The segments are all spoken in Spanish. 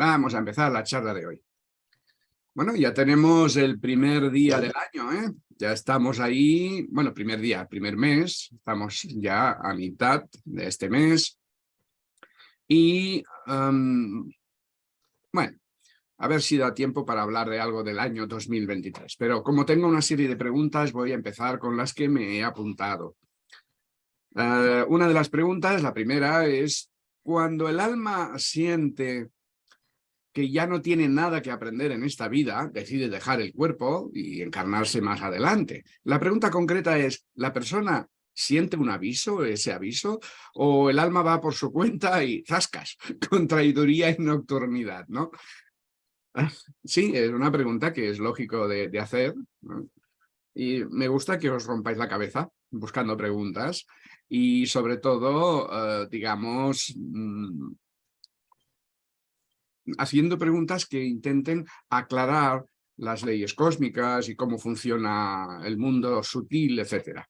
Vamos a empezar la charla de hoy. Bueno, ya tenemos el primer día del año, ¿eh? Ya estamos ahí, bueno, primer día, primer mes, estamos ya a mitad de este mes. Y, bueno, a ver si da tiempo para hablar de algo del año 2023. Pero como tengo una serie de preguntas, voy a empezar con las que me he apuntado. Eh, una de las preguntas, la primera, es cuando el alma siente que ya no tiene nada que aprender en esta vida, decide dejar el cuerpo y encarnarse más adelante. La pregunta concreta es, ¿la persona siente un aviso, ese aviso, o el alma va por su cuenta y zascas, con traiduría y nocturnidad, ¿no? Sí, es una pregunta que es lógico de, hacer, y me gusta que os rompáis la cabeza buscando preguntas, y sobre todo, eh, digamos, mm, haciendo preguntas que intenten aclarar las leyes cósmicas y cómo funciona el mundo sutil, etc.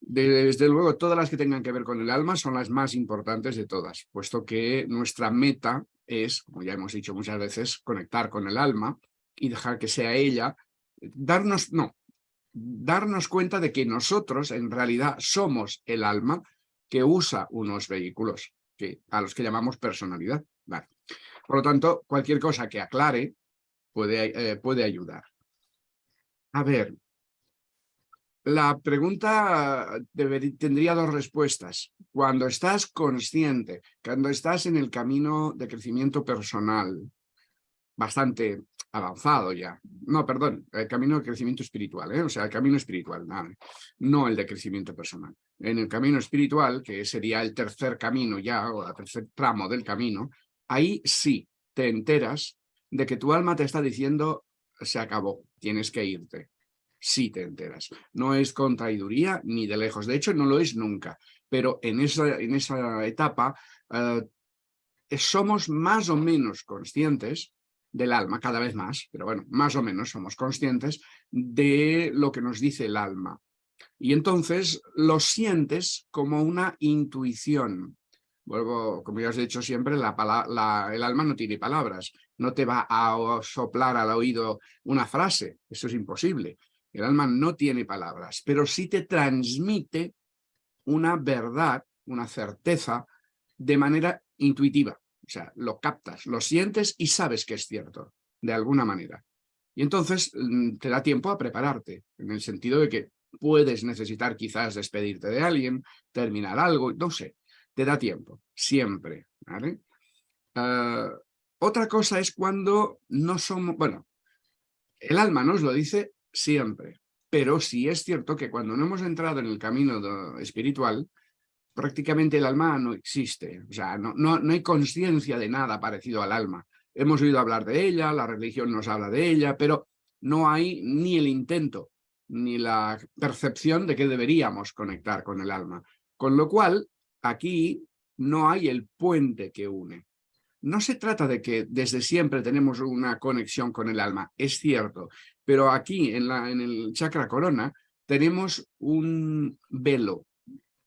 Desde luego, todas las que tengan que ver con el alma son las más importantes de todas, puesto que nuestra meta es, como ya hemos dicho muchas veces, conectar con el alma y dejar que sea ella, darnos, no, darnos cuenta de que nosotros en realidad somos el alma que usa unos vehículos, que, a los que llamamos personalidad. Por lo tanto, cualquier cosa que aclare puede, eh, puede ayudar. A ver, la pregunta tendría dos respuestas. Cuando estás consciente, cuando estás en el camino de crecimiento personal, bastante avanzado ya. No, perdón, el camino de crecimiento espiritual, ¿eh? o sea, el camino espiritual, no el de crecimiento personal. En el camino espiritual, que sería el tercer camino ya, o el tercer tramo del camino, ahí sí te enteras de que tu alma te está diciendo se acabó, tienes que irte. Sí te enteras. No es contraiduría ni de lejos. De hecho, no lo es nunca. Pero en esa, en esa etapa eh, somos más o menos conscientes del alma, cada vez más, pero bueno, más o menos somos conscientes de lo que nos dice el alma. Y entonces lo sientes como una intuición. Vuelvo, como ya os he dicho siempre, la, el alma no tiene palabras, no te va a soplar al oído una frase, eso es imposible. El alma no tiene palabras, pero sí te transmite una verdad, una certeza, de manera intuitiva. O sea, lo captas, lo sientes y sabes que es cierto, de alguna manera. Y entonces mm, te da tiempo a prepararte, en el sentido de que puedes necesitar quizás despedirte de alguien, terminar algo, no sé, te da tiempo, siempre. Ah, otra cosa es cuando no somos, bueno, el alma nos lo dice siempre, pero sí es cierto que cuando no hemos entrado en el camino espiritual, prácticamente el alma no existe, o sea, no, no, no hay conciencia de nada parecido al alma. Hemos oído hablar de ella, la religión nos habla de ella, pero no hay ni el intento, ni la percepción de que deberíamos conectar con el alma. Con lo cual, aquí no hay el puente que une. No se trata de que desde siempre tenemos una conexión con el alma, es cierto, pero aquí en, la, en el chakra corona tenemos un velo,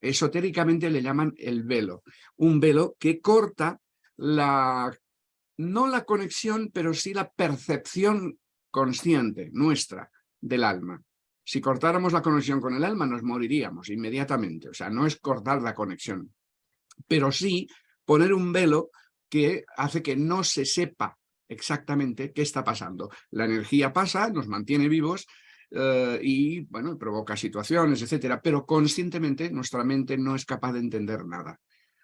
esotéricamente le llaman el velo, un velo que corta la, no la conexión, pero sí la percepción consciente nuestra del alma. Si cortáramos la conexión con el alma nos moriríamos inmediatamente, o sea, no es cortar la conexión, pero sí poner un velo que hace que no se sepa exactamente qué está pasando. La energía pasa, nos mantiene vivos, eh, y bueno, provoca situaciones, etcétera, pero conscientemente nuestra mente no es capaz de entender nada.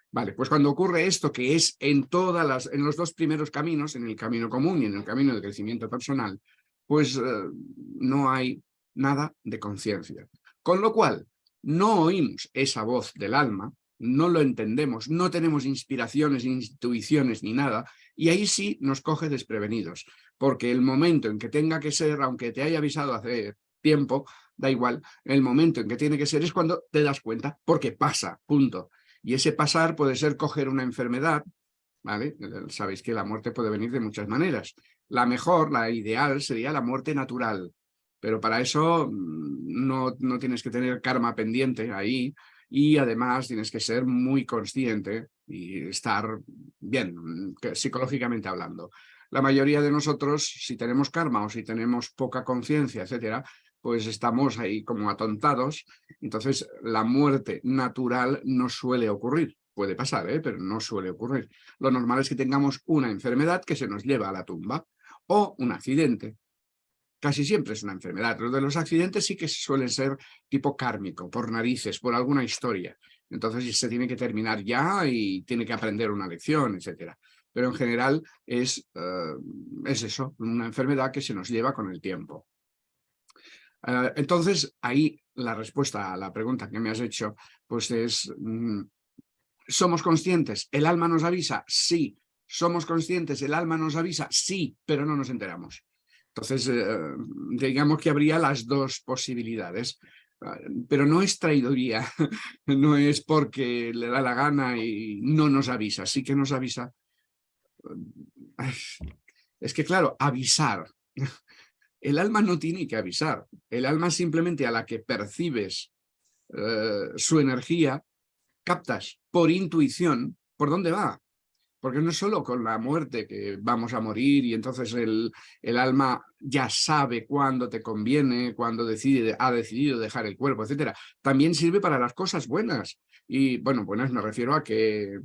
Vale, pues cuando ocurre esto, que es en, todas las, en los dos primeros caminos, en el camino común y en el camino de crecimiento personal, pues eh, no hay nada de conciencia. Con lo cual, no oímos esa voz del alma, no lo entendemos, no tenemos inspiraciones, intuiciones ni nada, y ahí sí nos coge desprevenidos, porque el momento en que tenga que ser, aunque te haya avisado hace tiempo, da igual, el momento en que tiene que ser es cuando te das cuenta, porque pasa, punto. Y ese pasar puede ser coger una enfermedad, ¿vale? Sabéis que la muerte puede venir de muchas maneras. La mejor, la ideal, sería la muerte natural, pero para eso mm, no, no tienes que tener karma pendiente ahí, y además tienes que ser muy consciente y estar bien, mm, psicológicamente hablando. La mayoría de nosotros, si tenemos karma o si tenemos poca conciencia, etcétera, pues estamos ahí como atontados. Entonces, la muerte natural no suele ocurrir. Puede pasar, ¿eh? pero no suele ocurrir. Lo normal es que tengamos una enfermedad que se nos lleva a la tumba o un accidente. Casi siempre es una enfermedad. Los de los accidentes sí que suelen ser tipo kármico, por narices, por alguna historia. Entonces se tiene que terminar ya y tiene que aprender una lección, etcétera. Pero en general es, eh, es eso, una enfermedad que se nos lleva con el tiempo. Eh, entonces, ahí la respuesta a la pregunta que me has hecho, pues es, mm, ¿somos conscientes? ¿El alma nos avisa? Sí. ¿Somos conscientes? ¿El alma nos avisa? Sí, pero no nos enteramos. Entonces, eh, digamos que habría las dos posibilidades. Ah, pero no es traidoría, no es porque le da la gana y no nos avisa, sí que nos avisa. Es que claro, avisar. El alma no tiene que avisar, el alma simplemente a la que percibes eh, su energía, captas por intuición por dónde va. Porque no es solo con la muerte que vamos a morir y entonces el, el alma ya sabe cuándo te conviene, cuándo decide, ha decidido dejar el cuerpo, etcétera. También sirve para las cosas buenas. Y bueno, buenas me refiero a que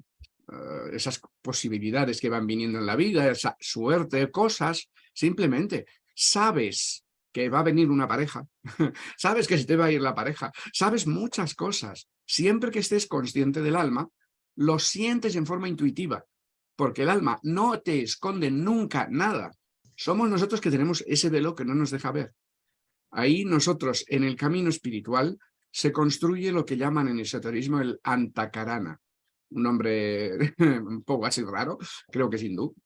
uh, esas posibilidades que van viniendo en la vida, esa suerte, cosas, simplemente sabes que va a venir una pareja, sabes que se te va a ir la pareja, sabes muchas cosas. Siempre que estés consciente del alma, lo sientes en forma intuitiva porque el alma no te esconde nunca nada. Somos nosotros que tenemos ese velo que no nos deja ver. Ahí nosotros, en el camino espiritual, se construye lo que llaman en esoterismo el antakarana. Un nombre un poco así raro, creo que es hindú.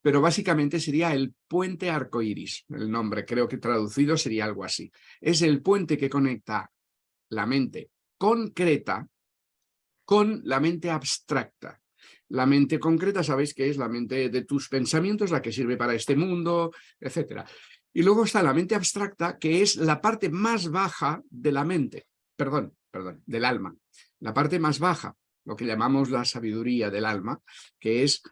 Pero básicamente sería el puente arcoíris. El nombre creo que traducido sería algo así. Es el puente que conecta la mente concreta con la mente abstracta. La mente concreta, sabéis que es la mente de tus pensamientos, la que sirve para este mundo, etc. Y luego está la mente abstracta, que es la parte más baja de la mente, perdón, perdón, del alma. La parte más baja, lo que llamamos la sabiduría del alma, que es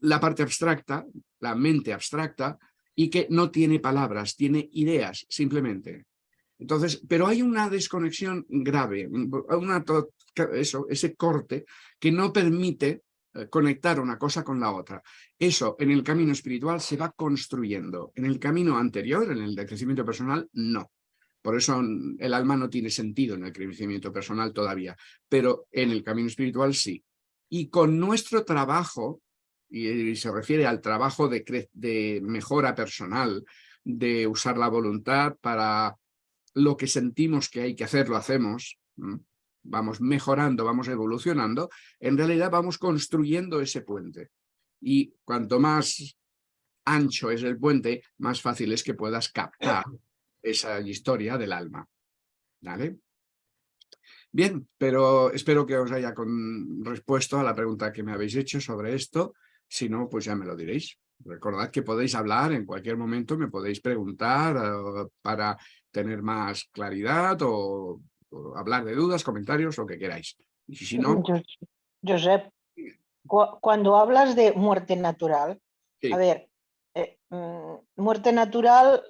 la parte abstracta, la mente abstracta, y que no tiene palabras, tiene ideas, simplemente. Entonces, pero hay una desconexión grave, una, eso, ese corte que no permite conectar una cosa con la otra. Eso en el camino espiritual se va construyendo. En el camino anterior, en el de crecimiento personal, no. Por eso el alma no tiene sentido en el crecimiento personal todavía, pero en el camino espiritual sí. Y con nuestro trabajo, y se refiere al trabajo de, de mejora personal, de usar la voluntad para lo que sentimos que hay que hacer, lo hacemos, vamos mejorando, vamos evolucionando, en realidad vamos construyendo ese puente. Y cuanto más ancho es el puente, más fácil es que puedas captar esa historia del alma. ¿Vale? Bien, pero espero que os haya con respuesto a la pregunta que me habéis hecho sobre esto. Si no, pues ya me lo diréis. Recordad que podéis hablar en cualquier momento, me podéis preguntar eh, para tener más claridad o hablar de dudas, comentarios, lo que queráis. Y si no... Josep, cuando hablas de muerte natural, a ver, eh, mm, muerte natural,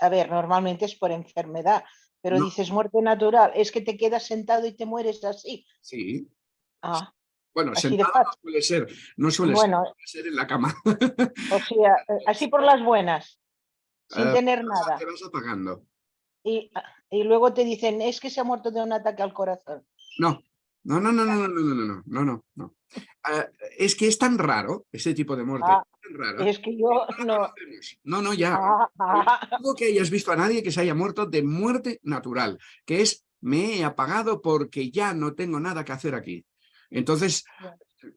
a ver, normalmente es por enfermedad, pero dices muerte natural, es que te quedas sentado y te mueres así. Sí. Ah, bueno, sentado no suele ser, no suele ser, en la cama. O sea, eh, así por las buenas, sin eh, tener nada. Te vas apagando. Y, y luego te dicen, es que se ha muerto de un ataque al corazón. No, no, no, no, no, no, no, no, no, no, no. Uh, es que es tan raro ese tipo de muerte. Ah, tan raro. Es que yo no. No, no, ya. Ah, ah. No que hayas visto a nadie que se haya muerto de muerte natural, que es me he apagado porque ya no tengo nada que hacer aquí. Entonces,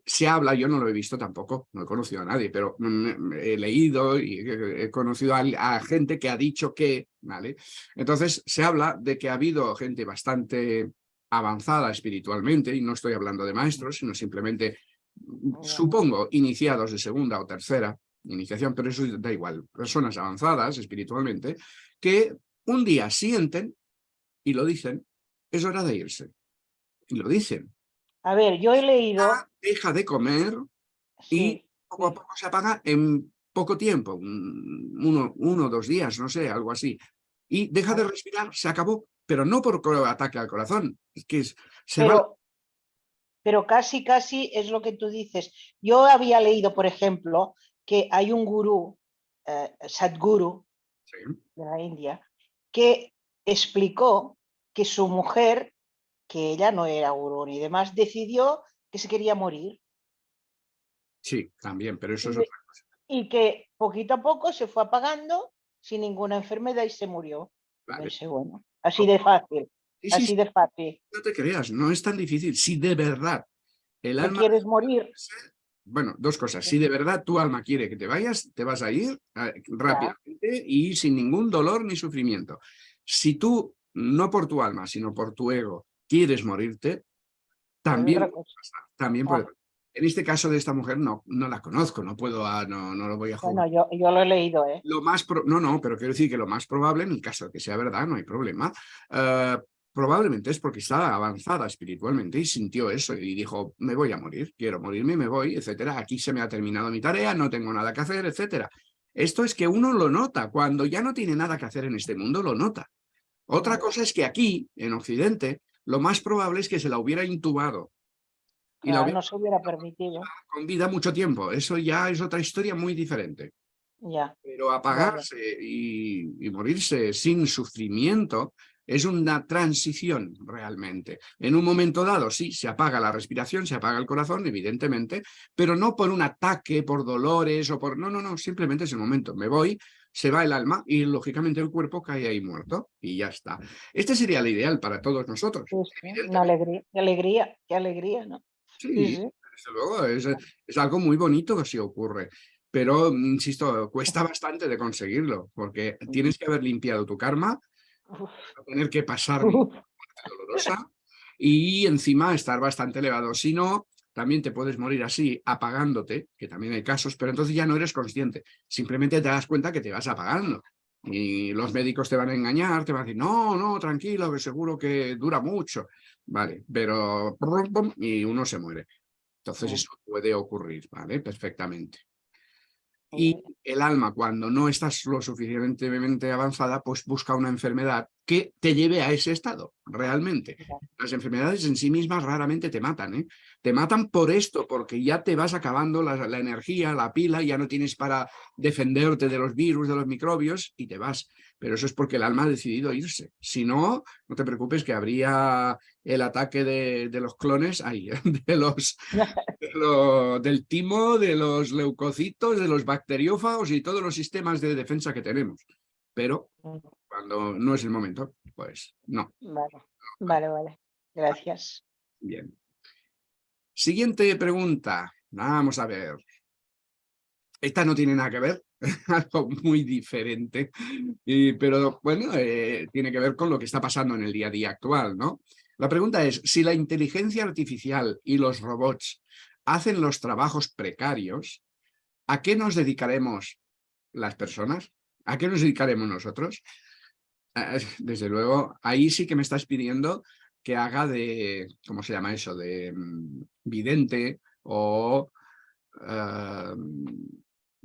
se habla, yo no lo he visto tampoco, no he conocido a nadie, pero mm, he leído y he conocido a, gente que ha dicho que, ¿vale? Entonces se habla de que ha habido gente bastante avanzada espiritualmente, y no estoy hablando de maestros, sino simplemente, mm, supongo, iniciados de segunda o tercera iniciación, pero eso da igual, personas avanzadas espiritualmente, que un día sienten y lo dicen, es hora de irse. Y lo dicen. A ver, yo he leído... Deja de comer y poco a poco se apaga en poco tiempo, uno, uno, dos días, no sé, algo así. Y deja de respirar, se acabó, pero no por ataque al corazón, es que se pero, pero casi, casi es lo que tú dices. Yo había leído, por ejemplo, que hay un gurú, eh, Sadhguru, de la India, que explicó que su mujer, que ella no era gurú ni demás, decidió que se quería morir. Sí, también, pero eso es otra cosa. Y que poquito a poco se fue apagando sin ninguna enfermedad y se murió. bueno, así de fácil. así de fácil. No te creas, no es tan difícil. Si de verdad el alma... quieres morir? Bueno, dos cosas. Si de verdad tu alma quiere que te vayas, te vas a ir eh, rápidamente y sin ningún dolor ni sufrimiento. Si tú, no por tu alma, sino por tu ego, quieres morirte, también, también puede ah. En este caso de esta mujer no, no la conozco, no puedo, ah, no, no lo voy a jugar. Bueno, yo, yo, lo he leído, ¿eh? Lo más no, no, pero quiero decir que lo más probable, en el caso de que sea verdad, no hay problema, eh, probablemente es porque estaba avanzada espiritualmente y sintió eso y dijo, me voy a morir, quiero morirme, me voy, etcétera. Aquí se me ha terminado mi tarea, no tengo nada que hacer, etcétera. Esto es que uno lo nota, cuando ya no tiene nada que hacer en este mundo, lo nota. Otra cosa es que aquí, en Occidente, lo más probable es que se la hubiera intubado y la no se hubiera permitido. Con vida mucho tiempo, eso ya es otra historia muy diferente. Ya. Pero apagarse y, morirse sin sufrimiento es una transición realmente. En un momento dado, sí, se apaga la respiración, se apaga el corazón, evidentemente, pero no por un ataque, por dolores o por... No, no, no, simplemente es el momento. Me voy, se va el alma y lógicamente el cuerpo cae ahí muerto y ya está. Este sería el ideal para todos nosotros. una alegría, qué alegría, qué alegría, ¿no? Sí, desde luego, es, algo muy bonito que sí ocurre. Pero, mm, insisto, cuesta bastante de conseguirlo, porque tienes que haber limpiado tu karma, tener que pasar dolorosa y encima estar bastante elevado. Si no, también te puedes morir así, apagándote, que también hay casos, pero entonces ya no eres consciente. Simplemente te das cuenta que te vas apagando. Y los médicos te van a engañar, te van a decir, no, no, tranquilo, que seguro que dura mucho. Vale, pero... Y uno se muere. Entonces eso puede ocurrir, ¿vale? Perfectamente. Y el alma, cuando no estás lo suficientemente avanzada, pues busca una enfermedad que te lleve a ese estado, realmente. Las enfermedades en sí mismas raramente te matan, ¿eh? Te matan por esto, porque ya te vas acabando la, la energía, la pila, ya no tienes para defenderte de los virus, de los microbios, y te vas pero eso es porque el alma ha decidido irse. Si no, no te preocupes que habría el ataque de, los clones ahí, de los, del timo, de los leucocitos, de los bacteriófagos y todos los sistemas de defensa que tenemos. Pero cuando no es el momento, pues no. Vale, vale, vale. Gracias. Bien. Siguiente pregunta. Vamos a ver. Esta no tiene nada que ver, algo muy diferente, pero bueno, eh, tiene que ver con lo que está pasando en el día a día actual, ¿no? La pregunta es, si la inteligencia artificial y los robots hacen los trabajos precarios, ¿a qué nos dedicaremos las personas? ¿A qué nos dedicaremos nosotros? Eh, desde luego, ahí sí que me estás pidiendo que haga de, ¿cómo se llama eso? De mm, vidente o eh,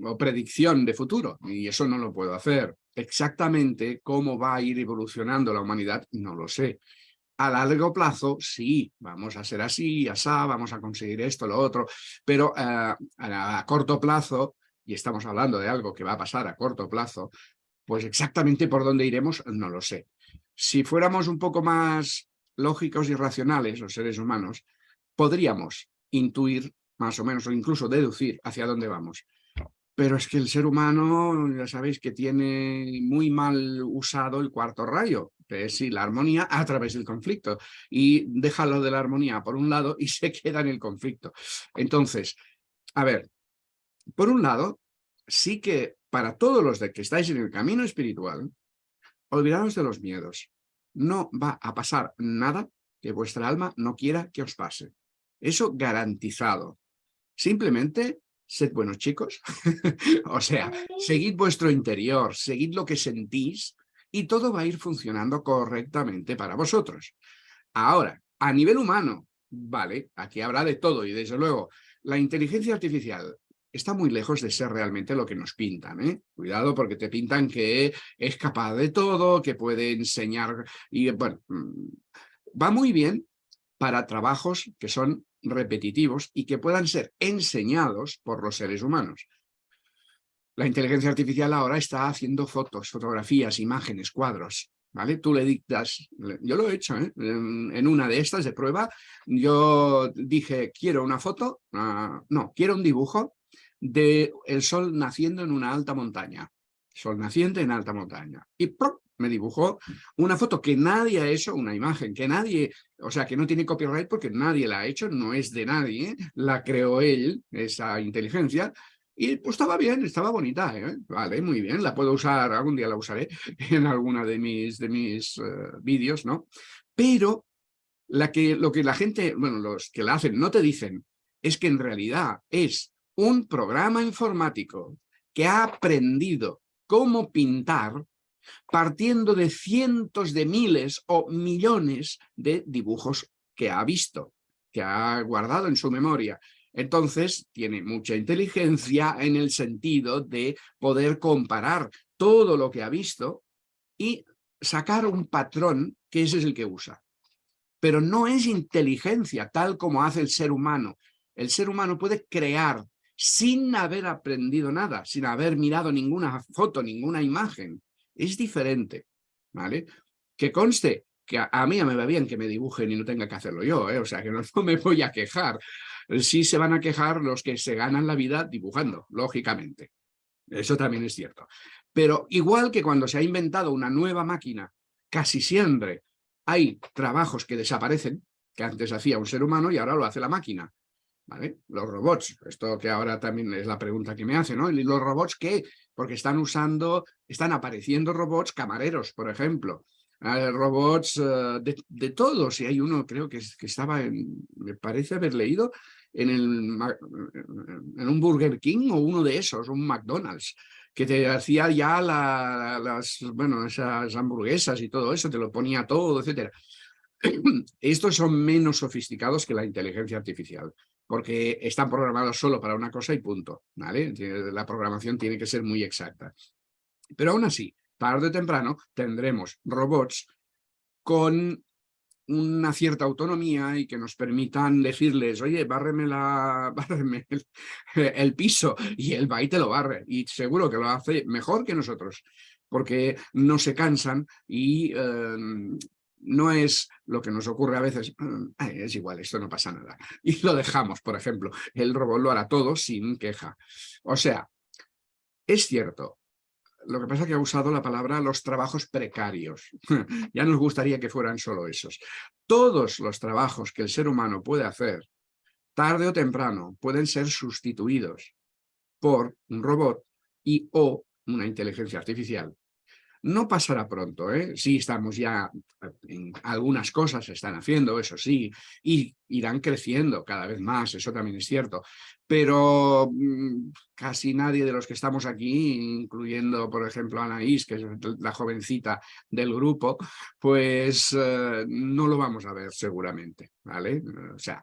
o predicción de futuro, y eso no lo puedo hacer. Exactamente cómo va a ir evolucionando la humanidad, no lo sé. A largo plazo, sí, vamos a ser así, asá, vamos a conseguir esto, lo otro, pero eh, a, corto plazo, y estamos hablando de algo que va a pasar a corto plazo, pues exactamente por dónde iremos, no lo sé. Si fuéramos un poco más lógicos y racionales, los seres humanos, podríamos intuir más o menos, o incluso deducir hacia dónde vamos. Pero es que el ser humano, ya sabéis que tiene muy mal usado el cuarto rayo, que es la armonía a través del conflicto. Y déjalo de la armonía por un lado y se queda en el conflicto. Entonces, a ver, por un lado, sí que para todos los de que estáis en el camino espiritual, olvidaros de los miedos. No va a pasar nada que vuestra alma no quiera que os pase. Eso garantizado. Simplemente sed buenos chicos. o sea, seguid vuestro interior, seguid lo que sentís y todo va a ir funcionando correctamente para vosotros. Ahora, a nivel humano, Vale, aquí habrá de todo y desde luego la inteligencia artificial está muy lejos de ser realmente lo que nos pintan. ¿eh? Cuidado porque te pintan que es capaz de todo, que puede enseñar y bueno, mm, va muy bien para trabajos que son repetitivos y que puedan ser enseñados por los seres humanos. La inteligencia artificial ahora está haciendo fotos, fotografías, imágenes, cuadros. ¿Vale? Tú le dictas, yo lo he hecho, ¿eh? en una de estas de prueba, yo dije, quiero una foto, ah, no, quiero un dibujo de el sol naciendo en una alta montaña, sol naciente en alta montaña, y me dibujó una foto que nadie ha hecho, una imagen que nadie, o sea, que no tiene copyright porque nadie la ha hecho, no es de nadie, la creó él, esa inteligencia, y pues estaba bien, estaba bonita, ¿eh? vale, muy bien, la puedo usar, algún día la usaré en alguna de mis, de mis eh, vídeos, ¿no? Pero la que, lo que la gente, bueno, los que la hacen no te dicen es que en realidad es un programa informático que ha aprendido cómo pintar partiendo de cientos de miles o millones de dibujos que ha visto, que ha guardado en su memoria. Entonces, tiene mucha inteligencia en el sentido de poder comparar todo lo que ha visto y sacar un patrón que ese es el que usa. Pero no es inteligencia tal como hace el ser humano. El ser humano puede crear sin haber aprendido nada, sin haber mirado ninguna foto, ninguna imagen es diferente, ¿vale? Que conste que a, mí me va bien que me dibujen y no tenga que hacerlo yo, ¿eh? o sea que no, me voy a quejar. Sí se van a quejar los que se ganan la vida dibujando, lógicamente. Eso también es cierto. Pero igual que cuando se ha inventado una nueva máquina, casi siempre hay trabajos que desaparecen, que antes hacía un ser humano y ahora lo hace la máquina. Los robots, esto que ahora también es la pregunta que me hace, ¿no? ¿Y los robots qué? porque están usando, están apareciendo robots camareros, por ejemplo, robots eh, de, todos, y hay uno creo que, que estaba, en, me parece haber leído, en, el, en un Burger King o uno de esos, un McDonald's, que te hacía ya las, bueno, esas hamburguesas y todo eso, te lo ponía todo, etcétera. Estos son menos sofisticados que la inteligencia artificial porque están programados solo para una cosa y punto. ¿vale? La programación tiene que ser muy exacta. Pero aún así, tarde o temprano tendremos robots con una cierta autonomía y que nos permitan decirles, oye, bárreme, la, el, piso, y él va y te lo barre, y seguro que lo hace mejor que nosotros, porque no se cansan y em, no es lo que nos ocurre a veces, mm, es igual, esto no pasa nada. Y lo dejamos, por ejemplo, el robot lo hará todo sin queja. O sea, es cierto, lo que pasa es que ha usado la palabra los trabajos precarios. ya nos gustaría que fueran solo esos. Todos los trabajos que el ser humano puede hacer, tarde o temprano, pueden ser sustituidos por un robot y o una inteligencia artificial no pasará pronto, ¿eh? Sí, estamos ya, en algunas cosas se están haciendo, eso sí, y irán creciendo cada vez más, eso también es cierto. Pero mm, casi nadie de los que estamos aquí, incluyendo, por ejemplo, Anaís, que es la jovencita del grupo, pues eh, no lo vamos a ver seguramente, ¿vale? O sea,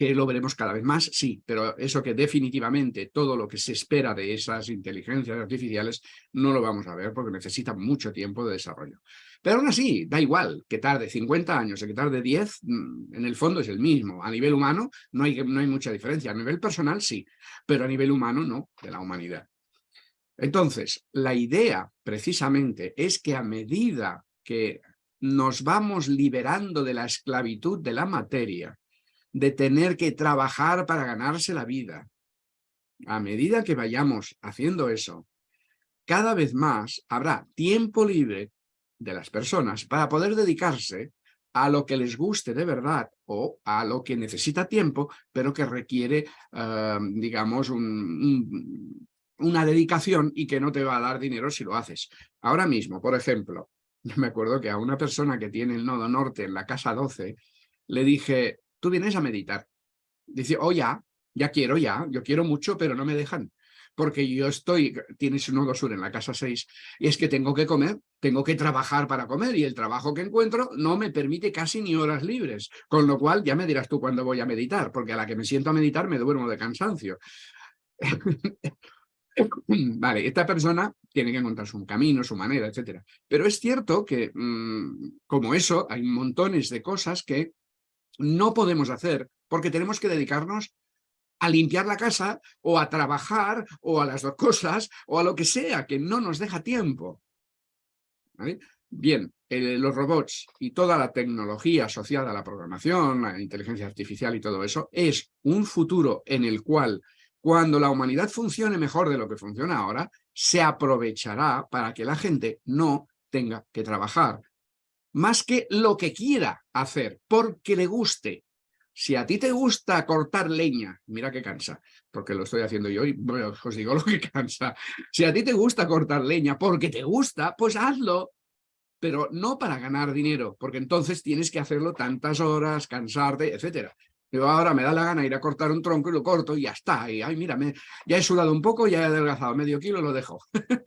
que lo veremos cada vez más, sí, pero eso que definitivamente todo lo que se espera de esas inteligencias artificiales no lo vamos a ver porque necesita mucho tiempo de desarrollo. Pero aún así, da igual que tarde 50 años o que tarde 10, mm, en el fondo es el mismo. A nivel humano no hay, no hay mucha diferencia. A nivel personal sí, pero a nivel humano no, de la humanidad. Entonces, la idea precisamente es que a medida que nos vamos liberando de la esclavitud de la materia, de tener que trabajar para ganarse la vida. A medida que vayamos haciendo eso, cada vez más habrá tiempo libre de las personas para poder dedicarse a lo que les guste de verdad o a lo que necesita tiempo, pero que requiere, eh, digamos, una dedicación y que no te va a dar dinero si lo haces. Ahora mismo, por ejemplo, me acuerdo que a una persona que tiene el nodo norte en la casa 12, le dije, tú vienes a meditar. Dice, oh ya, ya quiero, ya, yo quiero mucho, pero no me dejan. porque yo estoy, tienes un nodo sur en la casa 6, y es que tengo que comer, tengo que trabajar para comer, y el trabajo que encuentro no me permite casi ni horas libres, con lo cual ya me dirás tú cuándo voy a meditar, porque a la que me siento a meditar me duermo de cansancio. vale, esta persona tiene que encontrar su camino, su manera, etcétera. Pero es cierto que, mm, como eso, hay montones de cosas que no podemos hacer porque tenemos que dedicarnos a limpiar la casa o a trabajar o a las dos cosas o a lo que sea, que no nos deja tiempo. Bien, los robots y toda la tecnología asociada a la programación, la inteligencia artificial y todo eso, es un futuro en el cual cuando la humanidad funcione mejor de lo que funciona ahora, se aprovechará para que la gente no tenga que trabajar. Más que lo que quiera hacer, porque le guste, si a ti te gusta cortar leña, mira que cansa, porque lo estoy haciendo yo y os digo lo que cansa. Si a ti te gusta cortar leña porque te gusta, pues hazlo, pero no para ganar dinero, porque entonces tienes que hacerlo tantas horas, cansarte, etcétera. Yo ahora me da la gana ir a cortar un tronco y lo corto y ya está. Y ay, mira, ya he sudado un poco, ya he adelgazado medio kilo, lo dejo.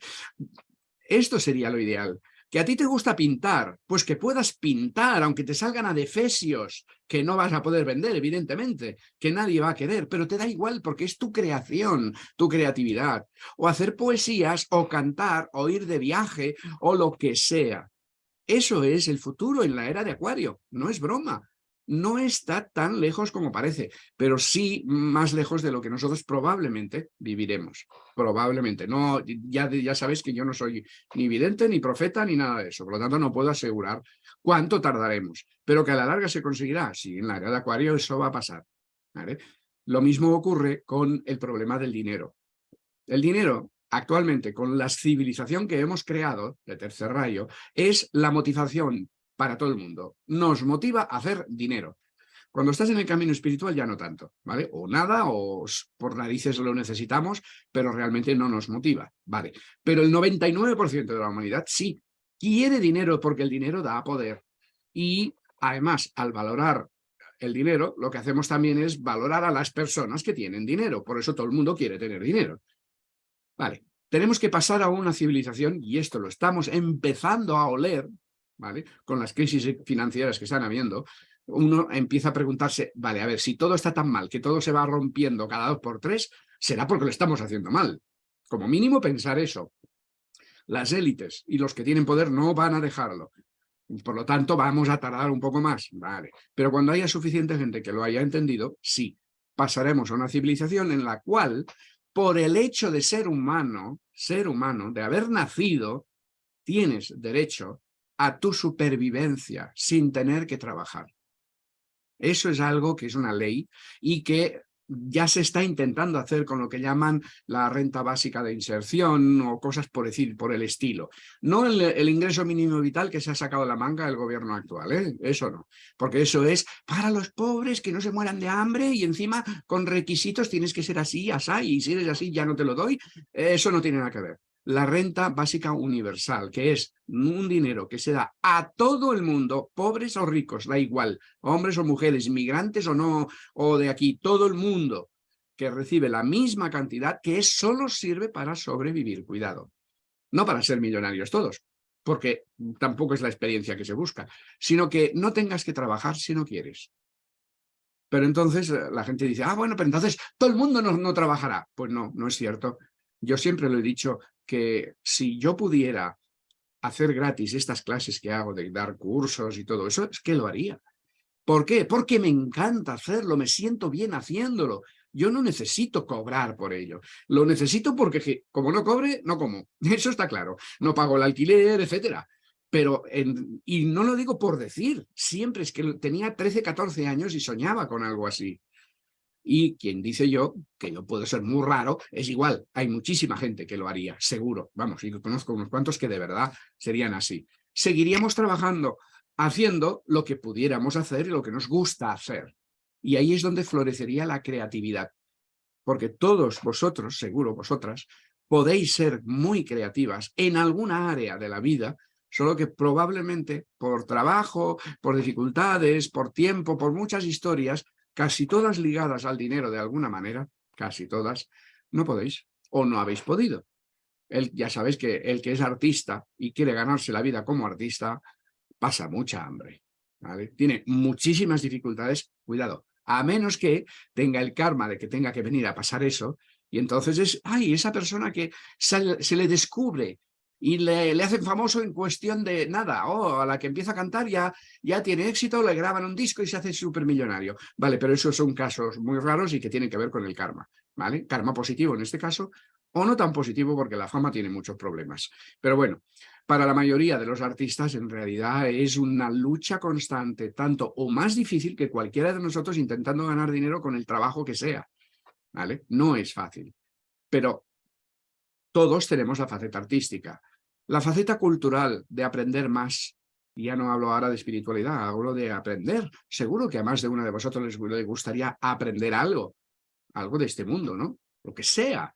Esto sería lo ideal. Que a ti te gusta pintar, pues que puedas pintar, aunque te salgan adefesios, que no vas a poder vender, evidentemente, que nadie va a querer, pero te da igual porque es tu creación, tu creatividad. O hacer poesías, o cantar, o ir de viaje, o lo que sea. Eso es el futuro en la era de Acuario, no es broma no está tan lejos como parece, pero sí más lejos de lo que nosotros probablemente viviremos. Probablemente. No, ya, ya sabéis que yo no soy ni vidente, ni profeta, ni nada de eso. Por lo tanto, no puedo asegurar cuánto tardaremos. Pero que a la larga se conseguirá. Sí, en la era de Acuario eso va a pasar. Lo mismo ocurre con el problema del dinero. El dinero actualmente, con la civilización que hemos creado, de tercer rayo, es la motivación para todo el mundo. Nos motiva a hacer dinero. Cuando estás en el camino espiritual ya no tanto, ¿vale? O nada, o por narices lo necesitamos, pero realmente no nos motiva, ¿vale? Pero el 99% de la humanidad sí quiere dinero porque el dinero da poder. Y además, al valorar el dinero, lo que hacemos también es valorar a las personas que tienen dinero. Por eso todo el mundo quiere tener dinero. Vale, tenemos que pasar a una civilización, y esto lo estamos empezando a oler, Con las crisis financieras que están habiendo, uno empieza a preguntarse, vale, a ver, si todo está tan mal, que todo se va rompiendo cada dos por tres, será porque lo estamos haciendo mal. Como mínimo pensar eso. Las élites y los que tienen poder no van a dejarlo. Por lo tanto, vamos a tardar un poco más, vale. Pero cuando haya suficiente gente que lo haya entendido, sí, pasaremos a una civilización en la cual, por el hecho de ser humano, ser humano, de haber nacido, tienes derecho a tu supervivencia sin tener que trabajar. Eso es algo que es una ley y que ya se está intentando hacer con lo que llaman la renta básica de inserción o cosas por decir, por el estilo. No el, ingreso mínimo vital que se ha sacado la manga el gobierno actual, ¿eh? eso no. Porque eso es para los pobres que no se mueran de hambre y encima con requisitos tienes que ser así, así, y si eres así ya no te lo doy. Eso no tiene nada que ver la renta básica universal, que es un dinero que se da a todo el mundo, pobres o ricos, da igual, hombres o mujeres, inmigrantes o no, o de aquí, todo el mundo que recibe la misma cantidad que solo sirve para sobrevivir, cuidado. No para ser millonarios todos, porque tampoco es la experiencia que se busca, sino que no tengas que trabajar si no quieres. Pero entonces eh, la gente dice, ah, bueno, pero entonces todo el mundo no, no trabajará. Pues no, no es cierto. Yo siempre lo he dicho que si yo pudiera hacer gratis estas clases que hago de dar cursos y todo eso, es que lo haría. ¿Por qué? Porque me encanta hacerlo, me siento bien haciéndolo. Yo no necesito cobrar por ello. Lo necesito porque como no cobre, no como. Eso está claro. No pago el alquiler, etcétera. Pero, y no lo digo por decir, siempre es que tenía 13, 14 años y soñaba con algo así. Y quien dice yo, que yo puedo ser muy raro, es igual, hay muchísima gente que lo haría, seguro. Vamos, y conozco unos cuantos que de verdad serían así. Seguiríamos trabajando, haciendo lo que pudiéramos hacer y lo que nos gusta hacer. Y ahí es donde florecería la creatividad. Porque todos vosotros, seguro vosotras, podéis ser muy creativas en alguna área de la vida, solo que probablemente por trabajo, por dificultades, por tiempo, por muchas historias, casi todas ligadas al dinero de alguna manera, casi todas, no podéis o no habéis podido. Ya sabéis que el que es artista y quiere ganarse la vida como artista, pasa mucha hambre. Tiene muchísimas dificultades, cuidado, a menos que tenga el karma de que tenga que venir a pasar eso, y entonces es, ay, esa persona que se, le descubre y le, hacen famoso en cuestión de nada, o a la que empieza a cantar ya, ya tiene éxito, le graban un disco y se hace súper millonario. Vale, pero esos son casos muy raros y que tienen que ver con el karma, ¿vale? Karma positivo en este caso, o no tan positivo porque la fama tiene muchos problemas. Pero bueno, para la mayoría de los artistas en realidad es una lucha constante, tanto o más difícil que cualquiera de nosotros intentando ganar dinero con el trabajo que sea. ¿Vale? No es fácil. Pero todos tenemos la faceta artística. La faceta cultural de aprender más, ya no hablo ahora de espiritualidad, hablo de aprender. Seguro que a más de uno de vosotros les gustaría aprender algo, algo de este mundo, ¿no? Lo que sea.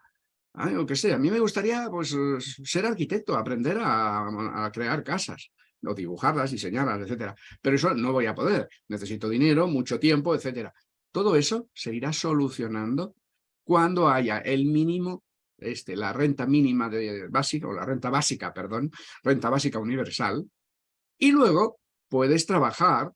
Que sea. A mí me gustaría pues, ser arquitecto, aprender a, crear casas, o dibujarlas, diseñarlas, etcétera. Pero eso no voy a poder. Necesito dinero, mucho tiempo, etcétera. Todo eso se irá solucionando cuando haya el mínimo, este, la renta mínima de básica, o la renta básica, perdón, renta básica universal, y luego puedes trabajar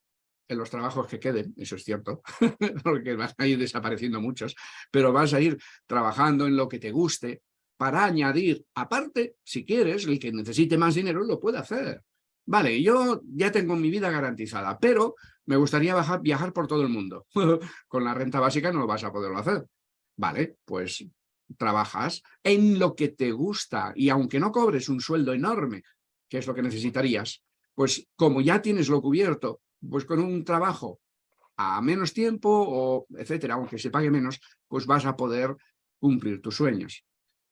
en los trabajos que queden, eso es cierto, porque van a ir desapareciendo muchos, pero vas a ir trabajando en lo que te guste para añadir, aparte, si quieres, el que necesite más dinero lo puede hacer. Vale, yo ya tengo mi vida garantizada, pero me gustaría viajar por todo el mundo. Con la renta básica no vas a poderlo hacer. Vale, pues trabajas en lo que te gusta y aunque no cobres un sueldo enorme, que es lo que necesitarías, pues como ya tienes lo cubierto pues con un trabajo a menos tiempo o etcétera, aunque se pague menos, pues vas a poder cumplir tus sueños.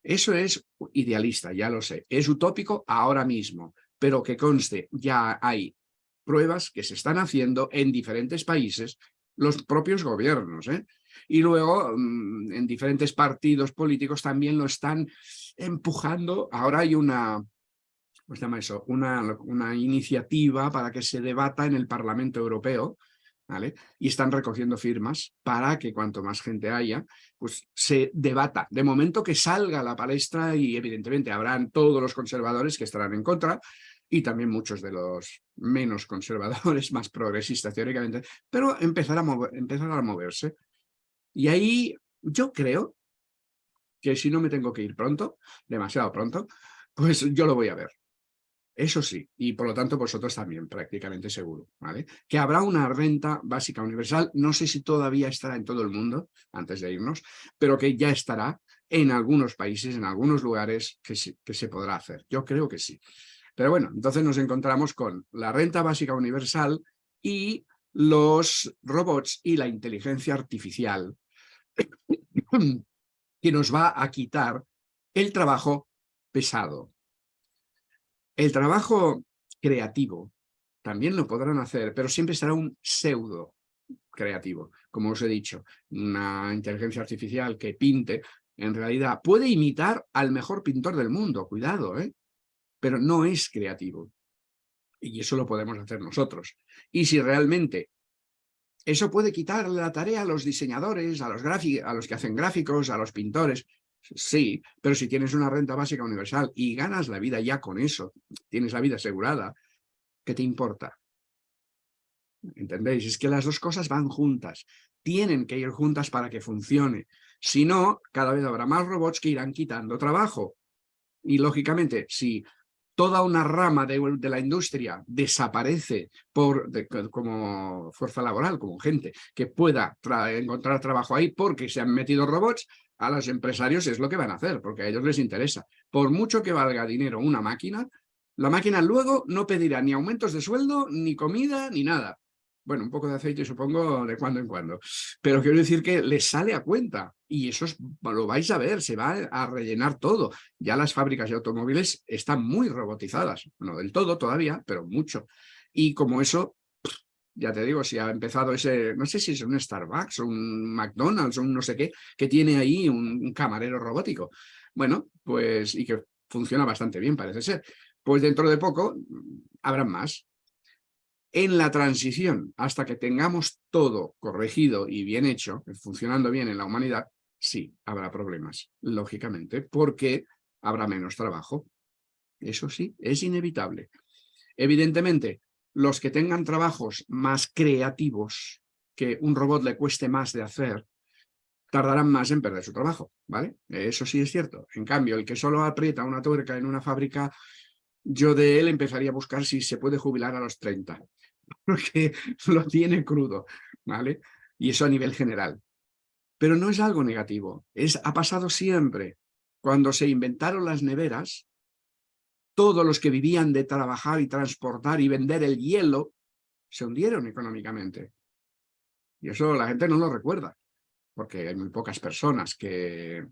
Eso es idealista, ya lo sé. Es utópico ahora mismo, pero que conste, ya hay pruebas que se están haciendo en diferentes países, los propios gobiernos, ¿eh? Y luego mm, en diferentes partidos políticos también lo están empujando. Ahora hay una, ¿cómo se llama eso? Una, una iniciativa para que se debata en el Parlamento Europeo, ¿vale? Y están recogiendo firmas para que cuanto más gente haya, pues se debata. De momento que salga a la palestra y evidentemente habrán todos los conservadores que estarán en contra y también muchos de los menos conservadores, más progresistas teóricamente, pero empezar a, empezar a moverse. Y ahí yo creo que si no me tengo que ir pronto, demasiado pronto, pues yo lo voy a ver. Eso sí, y por lo tanto vosotros también, prácticamente seguro, ¿vale? Que habrá una renta básica universal, no sé si todavía estará en todo el mundo, antes de irnos, pero que ya estará en algunos países, en algunos lugares que, que se podrá hacer. Yo creo que sí. Pero bueno, entonces nos encontramos con la renta básica universal y los robots y la inteligencia artificial que nos va a quitar el trabajo pesado, el trabajo creativo también lo podrán hacer, pero siempre será un pseudo creativo. Como os he dicho, una inteligencia artificial que pinte, en realidad puede imitar al mejor pintor del mundo, cuidado, ¿eh? pero no es creativo. Y eso lo podemos hacer nosotros. Y si realmente eso puede quitar la tarea a los diseñadores, a los, a los que hacen gráficos, a los pintores, Sí, pero si tienes una renta básica universal y ganas la vida ya con eso, tienes la vida asegurada, ¿qué te importa? ¿Entendéis? Es que las dos cosas van juntas. Tienen que ir juntas para que funcione. Si no, cada vez habrá más robots que irán quitando trabajo. Y lógicamente, si toda una rama de, la industria desaparece por, como fuerza laboral, como gente que pueda encontrar trabajo ahí porque se han metido robots, a los empresarios es lo que van a hacer, porque a ellos les interesa. Por mucho que valga dinero una máquina, la máquina luego no pedirá ni aumentos de sueldo, ni comida, ni nada. Bueno, un poco de aceite supongo de cuando en cuando. Pero quiero decir que les sale a cuenta y eso lo vais a ver, se va a rellenar todo. Ya las fábricas de automóviles están muy robotizadas. No del todo todavía, pero mucho. Y como eso ya te digo, si ha empezado ese, no sé si es un Starbucks un McDonald's un no sé qué, que tiene ahí un, camarero robótico. Bueno, pues, y que funciona bastante bien, parece ser. Pues dentro de poco habrá más. En la transición, hasta que tengamos todo corregido y bien hecho, funcionando bien en la humanidad, sí, habrá problemas, lógicamente, porque habrá menos trabajo. Eso sí, es inevitable. Evidentemente, los que tengan trabajos más creativos, que un robot le cueste más de hacer, tardarán más en perder su trabajo, ¿vale? Eso sí es cierto. En cambio, el que solo aprieta una tuerca en una fábrica, yo de él empezaría a buscar si se puede jubilar a los 30, porque lo tiene crudo, ¿vale? Y eso a nivel general. Pero no es algo negativo, es, ha pasado siempre. Cuando se inventaron las neveras, todos los que vivían de trabajar y transportar y vender el hielo se hundieron económicamente. Y eso la gente no lo recuerda, porque hay muy pocas personas que,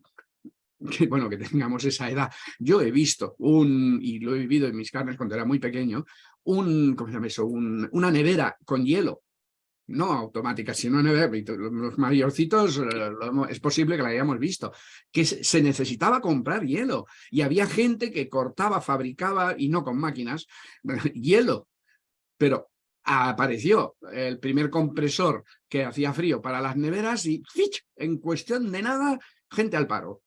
bueno, que tengamos esa edad. Yo he visto un, y lo he vivido en mis carnes cuando era muy pequeño, un, ¿cómo se llama eso? una nevera con hielo no automática, sino los mayorcitos eh, es posible que la hayamos visto, que se necesitaba comprar hielo y había gente que cortaba, fabricaba, y no con máquinas, hielo, pero apareció el primer compresor que hacía frío para las neveras y en cuestión de nada, gente al paro.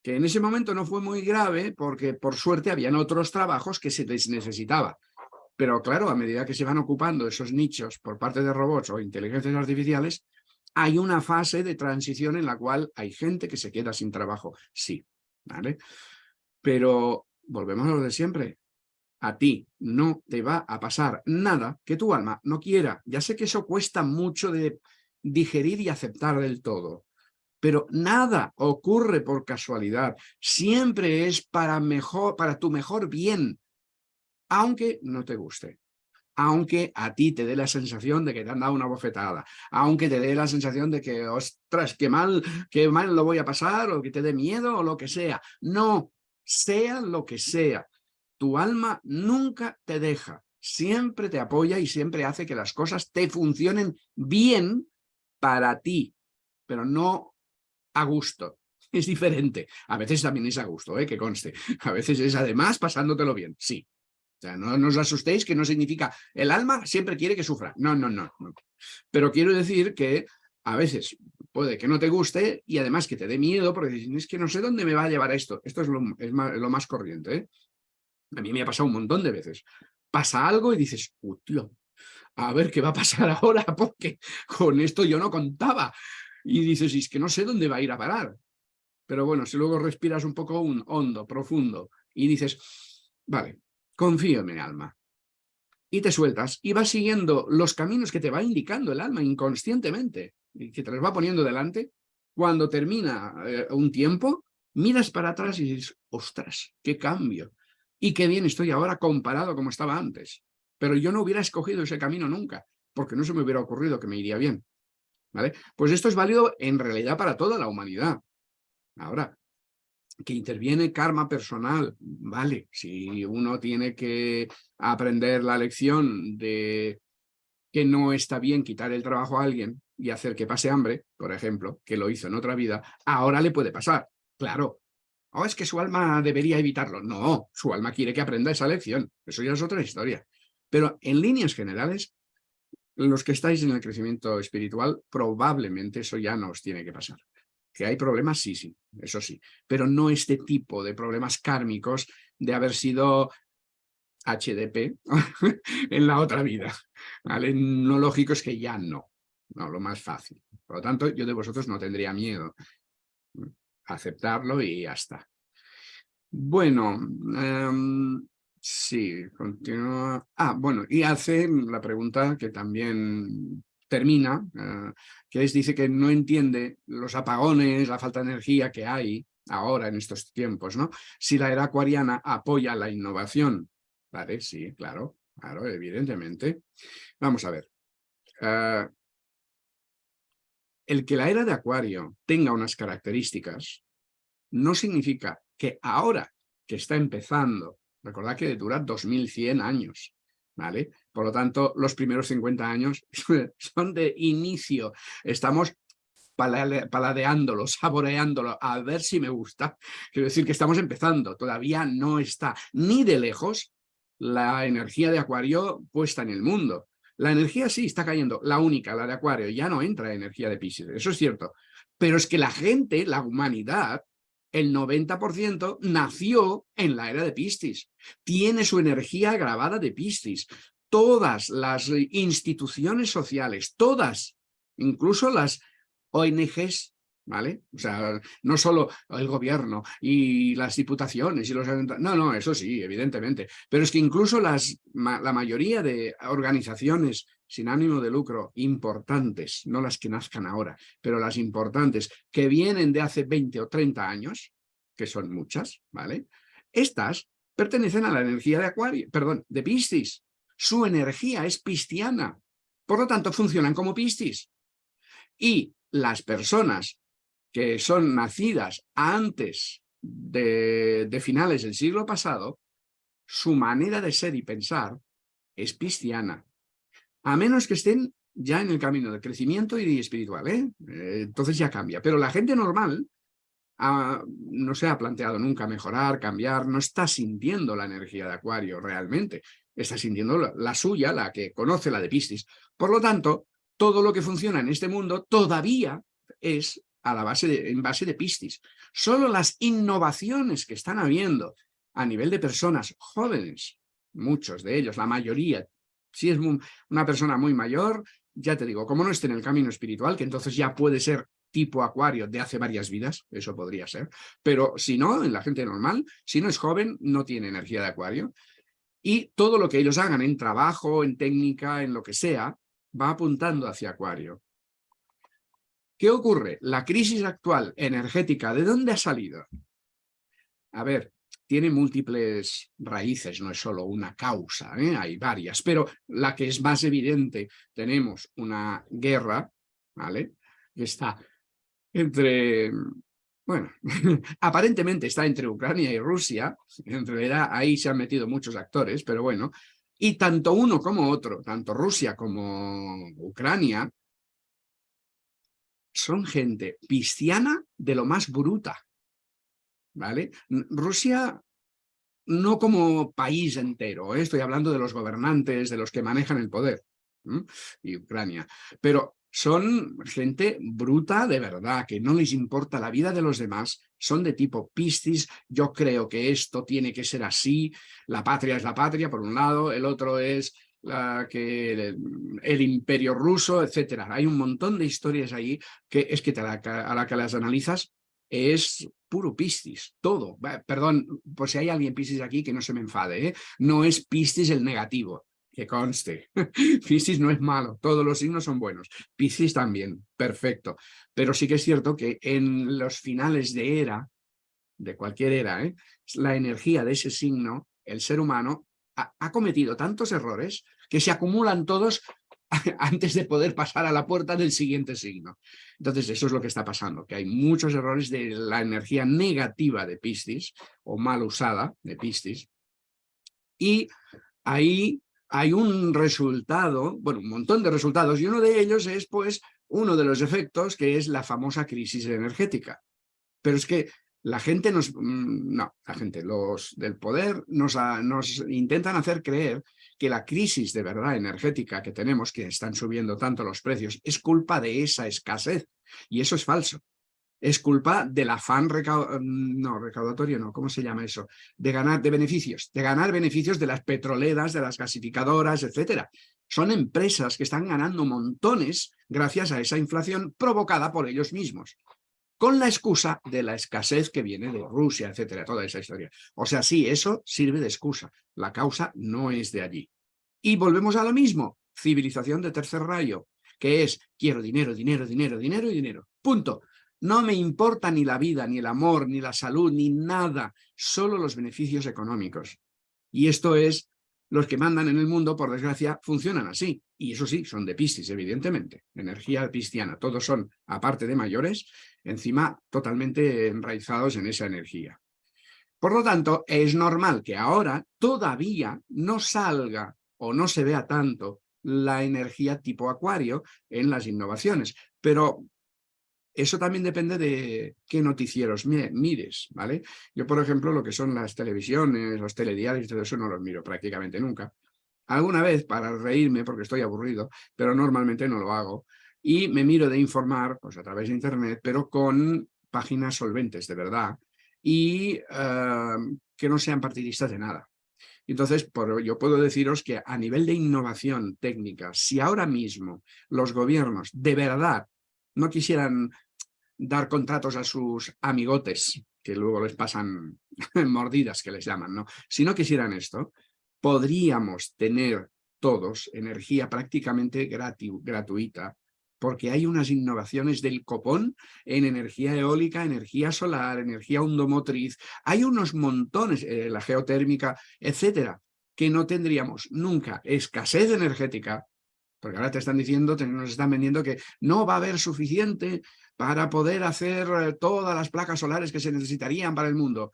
Que en ese momento no fue muy grave porque por suerte habían otros trabajos que se les necesitaba. Pero claro, a medida que se van ocupando esos nichos por parte de robots o inteligencias artificiales, hay una fase de transición en la cual hay gente que se queda sin trabajo, sí, ¿vale? Pero volvemos a lo de siempre. A ti no te va a pasar nada que tu alma no quiera. Ya sé que eso cuesta mucho de digerir y aceptar del todo, pero nada ocurre por casualidad. Siempre es para, mejor, para tu mejor bien aunque no te guste, aunque a ti te dé la sensación de que te han dado una bofetada, aunque te dé la sensación de que, ostras, qué mal, qué mal lo voy a pasar, o que te dé miedo, o lo que sea. No, sea lo que sea, tu alma nunca te deja, siempre te apoya y siempre hace que las cosas te funcionen bien para ti, pero no a gusto. Es diferente. A veces también es a gusto, ¿eh? que conste. A veces es además pasándotelo bien, sí. O sea, no, os asustéis que no significa el alma siempre quiere que sufra. No, no, no, Pero quiero decir que a veces puede que no te guste y además que te dé miedo porque es que no sé dónde me va a llevar esto. Esto es lo, más, corriente. ¿eh? A mí me ha pasado un montón de veces. Pasa algo y dices, tío, a ver qué va a pasar ahora porque con esto yo no contaba. Y dices, es que no sé dónde va a ir a parar. Pero bueno, si luego respiras un poco un hondo, profundo y dices, vale, confío en mi alma. Y te sueltas y vas siguiendo los caminos que te va indicando el alma inconscientemente y que te los va poniendo delante. Cuando termina eh, un tiempo, miras para atrás y dices, ostras, qué cambio. Y qué bien estoy ahora comparado como estaba antes. Pero yo no hubiera escogido ese camino nunca, porque no se me hubiera ocurrido que me iría bien. ¿Vale? Pues esto es válido en realidad para toda la humanidad. Ahora, que interviene karma personal, vale, si uno tiene que aprender la lección de que no está bien quitar el trabajo a alguien y hacer que pase hambre, por ejemplo, que lo hizo en otra vida, ahora le puede pasar, claro. ¿O oh, es que su alma debería evitarlo? No, su alma quiere que aprenda esa lección, eso ya es otra historia. Pero en líneas generales, los que estáis en el crecimiento espiritual, probablemente eso ya no os tiene que pasar. Que hay problemas, sí, sí, eso sí, pero no este tipo de problemas kármicos de haber sido HDP en la otra vida. ¿vale? Lógico es que ya no, no, lo más fácil. Por lo tanto, yo de vosotros no tendría miedo. Aceptarlo y ya está. Bueno, em, sí, continúa. Ah, bueno, y hace la pregunta que también termina, eh, que es, dice que no entiende los apagones, la falta de energía que hay ahora en estos tiempos, ¿no? Si la era acuariana apoya la innovación. Vale, sí, claro, claro, evidentemente. Vamos a ver. Eh, el que la era de acuario tenga unas características no significa que ahora que está empezando, recordad que dura 2100 años, Por lo tanto, los primeros 50 años son de inicio. Estamos paladeándolo, saboreándolo, a ver si me gusta. Quiero decir que estamos empezando, todavía no está ni de lejos la energía de Acuario puesta en el mundo. La energía sí está cayendo, la única, la de Acuario, ya no entra energía de Pisces, eso es cierto, Pero es que la gente, la humanidad, el 90% nació en la era de Piscis. Tiene su energía grabada de Piscis. Todas las instituciones sociales, todas, incluso las ONGs ¿vale? O sea, no solo el gobierno y las diputaciones y los No, no, eso sí, evidentemente. Pero es que incluso las, la mayoría de organizaciones sin ánimo de lucro importantes, no las que nazcan ahora, pero las importantes, que vienen de hace 20 o 30 años, que son muchas, ¿vale? Estas pertenecen a la energía de Acuario, perdón, de Piscis. Su energía es pisciana. Por lo tanto, funcionan como Piscis. Y las personas que son nacidas antes de, finales del siglo pasado, su manera de ser y pensar es pisciana. A menos que estén ya en el camino de crecimiento y espiritual, ¿eh? Eh, entonces ya cambia. Pero la gente normal ah, no se ha planteado nunca mejorar, cambiar, no está sintiendo la energía de Acuario realmente. Está sintiendo la, la suya, la que conoce la de Piscis. Por lo tanto, todo lo que funciona en este mundo todavía es a la base de, en base de Piscis. Solo las innovaciones que están habiendo a nivel de personas jóvenes, muchos de ellos, la mayoría, si es una persona muy mayor, ya te digo, como no esté en el camino espiritual, que entonces ya puede ser tipo acuario de hace varias vidas, eso podría ser, pero si no, en la gente normal, si no es joven, no tiene energía de acuario, y todo lo que ellos hagan en trabajo, en técnica, en lo que sea, va apuntando hacia acuario. ¿Qué ocurre? La crisis actual energética, ¿de dónde ha salido? A ver, tiene múltiples raíces, no es solo una causa, ¿eh? hay varias, pero la que es más evidente, tenemos una guerra, ¿vale? Que está entre, bueno, aparentemente está entre Ucrania y Rusia, en realidad ahí se han metido muchos actores, pero bueno, y tanto uno como otro, tanto Rusia como Ucrania, son gente pisciana de lo más bruta. ¿Vale? Rusia no como país entero, ¿eh? estoy hablando de los gobernantes, de los que manejan el poder, y Ucrania, pero son gente bruta de verdad, que no les importa la vida de los demás, son de tipo piscis, yo creo que esto tiene que ser así, la patria es la patria por un lado, el otro es que el, imperio ruso, etcétera. Hay un montón de historias ahí que es que a la que las analizas es puro Piscis, todo. Perdón, por si hay alguien Piscis aquí que no se me enfade, ¿eh? no es Piscis el negativo, que conste. Piscis no es malo, todos los signos son buenos. Piscis también, perfecto. Pero sí que es cierto que en los finales de era, de cualquier era, ¿eh? la energía de ese signo, el ser humano, ha, cometido tantos errores que se acumulan todos antes de poder pasar a la puerta del siguiente signo. Entonces eso es lo que está pasando, que hay muchos errores de la energía negativa de Piscis o mal usada de Piscis y ahí hay un resultado, bueno, un montón de resultados y uno de ellos es pues uno de los efectos que es la famosa crisis energética. Pero es que la gente nos, mm, no, la gente, los del poder nos, nos intentan hacer creer que la crisis de verdad energética que tenemos, que están subiendo tanto los precios, es culpa de esa escasez. Y eso es falso. Es culpa del afán mm, no, recaudatorio, no, ¿cómo se llama eso? De ganar, de beneficios, de ganar beneficios de las petroleras, de las gasificadoras, etcétera. Son empresas que están ganando montones gracias a esa inflación provocada por ellos mismos con la excusa de la escasez que viene de Rusia, etcétera, toda esa historia. O sea, sí, eso sirve de excusa. La causa no es de allí. Y volvemos a lo mismo, civilización de tercer rayo, que es quiero dinero, dinero, dinero, dinero y dinero. Punto. No me importa ni la vida, ni el amor, ni la salud, ni nada, solo los beneficios económicos. Y esto es los que mandan en el mundo, por desgracia, funcionan así. Y eso sí, son de Piscis, evidentemente. Energía pisciana. Todos son, aparte de mayores, encima totalmente enraizados en esa energía. Por lo tanto, es normal que ahora todavía no salga o no se vea tanto la energía tipo acuario en las innovaciones. Pero eso también depende de qué noticieros mires, ¿vale? Yo, por ejemplo, lo que son las televisiones, los telediarios, todo eso no los miro prácticamente nunca. Alguna vez para reírme, porque estoy aburrido, pero normalmente no lo hago. y me miro de informar pues, a través de Internet, pero con páginas solventes de verdad y eh, que no sean partidistas de nada. Entonces, yo puedo deciros que a nivel de innovación técnica, si ahora mismo los gobiernos de verdad no quisieran dar contratos a sus amigotes, que luego les pasan mordidas que les llaman, ¿no? Si no quisieran esto, podríamos tener todos energía prácticamente gratuita porque hay unas innovaciones del copón en energía eólica, energía solar, energía hundomotriz, hay unos montones, eh, la geotérmica, etcétera, que no tendríamos nunca escasez energética, porque ahora te están diciendo, nos están vendiendo que no va a haber suficiente para poder hacer eh, todas las placas solares que se necesitarían para el mundo.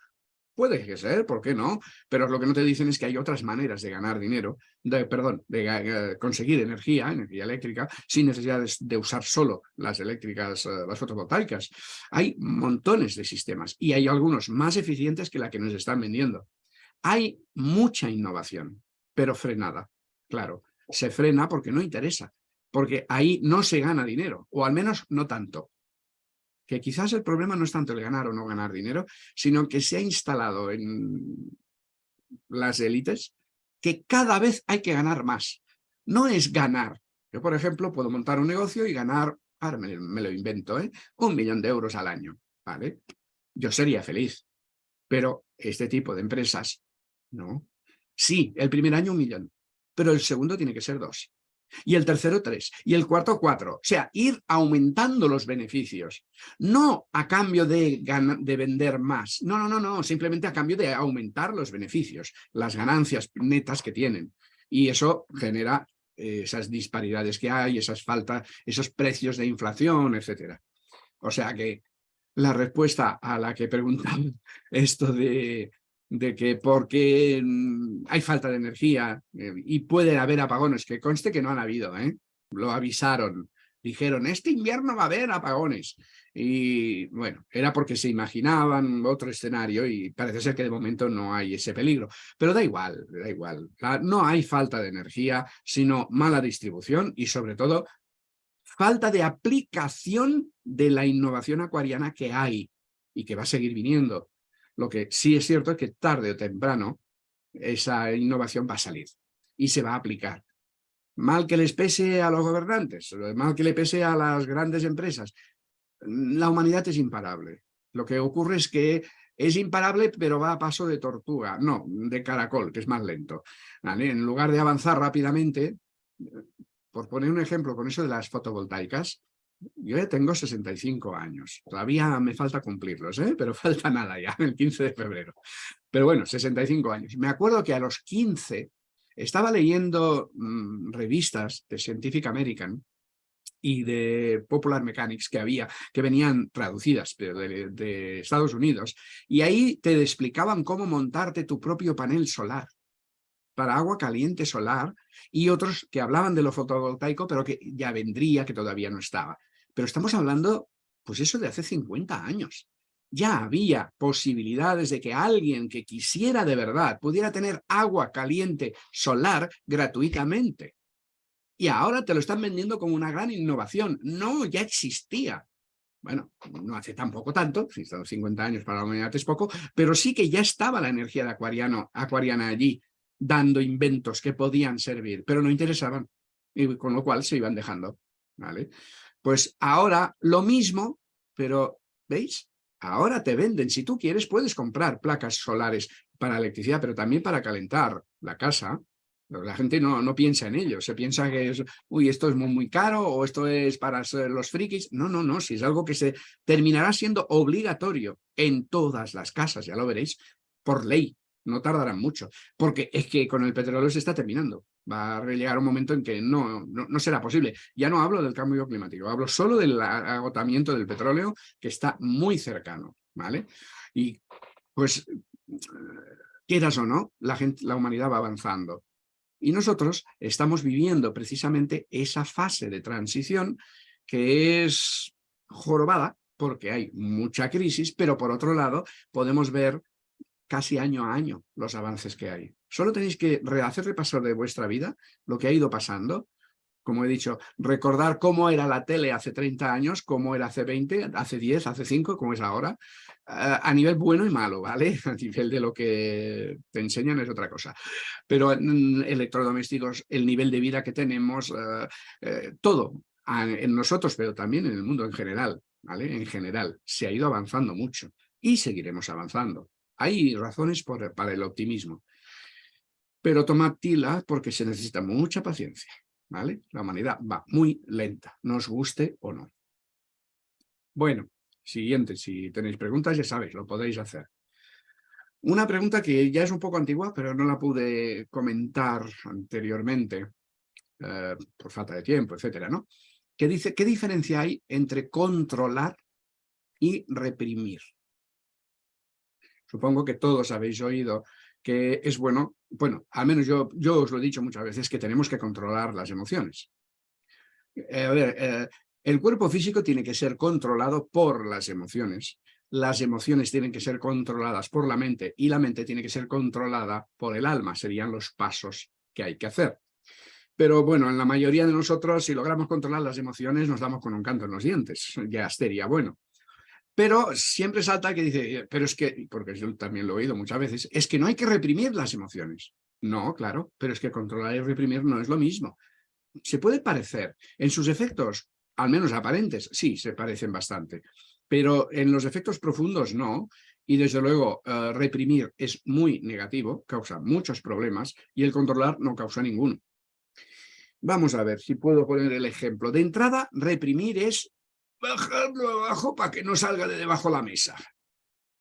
Puede que ser, ¿por qué no? Pero lo que no te dicen es que hay otras maneras de ganar dinero, de, perdón, de eh, conseguir energía, energía eléctrica, sin necesidad de, usar solo las eléctricas, eh, las fotovoltaicas. Hay montones de sistemas y hay algunos más eficientes que la que nos están vendiendo. Hay mucha innovación, pero frenada, claro. Se frena porque no interesa, porque ahí no se gana dinero, o al menos no tanto que quizás el problema no es tanto el ganar o no ganar dinero, sino que se ha instalado en las élites que cada vez hay que ganar más. No es ganar. Yo, por ejemplo, puedo montar un negocio y ganar, ahora me, lo invento, ¿eh? un millón de euros al año. ¿vale? Yo sería feliz, pero este tipo de empresas, no. Sí, el primer año un millón, pero el segundo tiene que ser dos y el tercero tres, y el cuarto cuatro. O sea, ir aumentando los beneficios, no a cambio de, de vender más, no, no, no, no, simplemente a cambio de aumentar los beneficios, las ganancias netas que tienen. Y eso genera eh, esas disparidades que hay, esas faltas, esos precios de inflación, etcétera. O sea que la respuesta a la que preguntan esto de de que porque mm, hay falta de energía eh, y puede haber apagones, que conste que no han habido, ¿eh? lo avisaron, dijeron, este invierno va a haber apagones. Y bueno, era porque se imaginaban otro escenario y parece ser que de momento no hay ese peligro. Pero da igual, da igual. no hay falta de energía, sino mala distribución y sobre todo falta de aplicación de la innovación acuariana que hay y que va a seguir viniendo. Lo que sí es cierto es que tarde o temprano esa innovación va a salir y se va a aplicar. Mal que les pese a los gobernantes, mal que le pese a las grandes empresas, la humanidad es imparable. Lo que ocurre es que es imparable, pero va a paso de tortuga, no, de caracol, que es más lento. En lugar de avanzar rápidamente, por poner un ejemplo con eso de las fotovoltaicas, yo ya tengo 65 años, todavía me falta cumplirlos, ¿eh? pero falta nada ya, el 15 de febrero. Pero bueno, 65 años. Me acuerdo que a los 15 estaba leyendo mm, revistas de Scientific American y de Popular Mechanics que había, que venían traducidas de, de Estados Unidos, y ahí te explicaban cómo montarte tu propio panel solar para agua caliente solar y otros que hablaban de lo fotovoltaico, pero que ya vendría, que todavía no estaba. Pero estamos hablando, pues eso de hace 50 años. Ya había posibilidades de que alguien que quisiera de verdad pudiera tener agua caliente solar gratuitamente. Y ahora te lo están vendiendo como una gran innovación. No, ya existía. Bueno, no hace tampoco tanto, 50 años para la humanidad es poco, pero sí que ya estaba la energía de acuariana allí, dando inventos que podían servir, pero no interesaban, y con lo cual se iban dejando. ¿vale? Pues ahora lo mismo, pero ¿veis? Ahora te venden, si tú quieres puedes comprar placas solares para electricidad, pero también para calentar la casa. La gente no, no piensa en ello, se piensa que es, uy, esto es muy, muy caro o esto es para los frikis. No, no, no, si es algo que se terminará siendo obligatorio en todas las casas, ya lo veréis, por ley no tardarán mucho, porque es que con el petróleo se está terminando. Va a llegar un momento en que no, no, será posible. Ya no hablo del cambio climático, hablo solo del agotamiento del petróleo que está muy cercano, ¿vale? Y pues, quieras o no, la, gente, la humanidad va avanzando. Y nosotros estamos viviendo precisamente esa fase de transición que es jorobada, porque hay mucha crisis, pero por otro lado podemos ver casi año a año los avances que hay. Solo tenéis que hacer repasar de vuestra vida lo que ha ido pasando como he dicho, recordar cómo era la tele hace 30 años, cómo era hace 20, hace 10, hace 5, cómo es ahora, a nivel bueno y malo, ¿vale? A nivel de lo que te enseñan es otra cosa. Pero en electrodomésticos, el nivel de vida que tenemos, eh, eh, todo, en nosotros, pero también en el mundo en general, ¿vale? En general, se ha ido avanzando mucho y seguiremos avanzando. Hay razones para el optimismo. Pero tomad tila porque se necesita mucha paciencia. ¿vale? La humanidad va muy lenta, nos guste o no. Bueno, siguiente, si tenéis preguntas ya sabéis, lo podéis hacer. Una pregunta que ya es un poco antigua, pero no la pude comentar anteriormente, eh, por falta de tiempo, etcétera, ¿no? Que dice, ¿qué diferencia hay entre controlar y reprimir? Supongo que todos habéis oído que es bueno, bueno, al menos yo, yo os lo he dicho muchas veces, que tenemos que controlar las emociones. Eh, eh, el cuerpo físico tiene que ser controlado por las emociones, las emociones tienen que ser controladas por la mente y la mente tiene que ser controlada por el alma, serían los pasos que hay que hacer. Pero bueno, en la mayoría de nosotros, si logramos controlar las emociones, nos damos con un canto en los dientes, ya estaría bueno. Pero siempre salta que dice, pero es que, porque yo también lo he oído muchas veces, es que no hay que reprimir las emociones. No, claro, pero es que controlar y reprimir no es lo mismo. Se puede parecer, en sus efectos, al menos aparentes, sí, se parecen bastante, pero en los efectos profundos no, y desde luego eh, reprimir es muy negativo, causa muchos problemas, y el controlar no causa ninguno. Vamos a ver si puedo poner el ejemplo. De entrada, reprimir es bajarlo abajo para que no salga de debajo la mesa.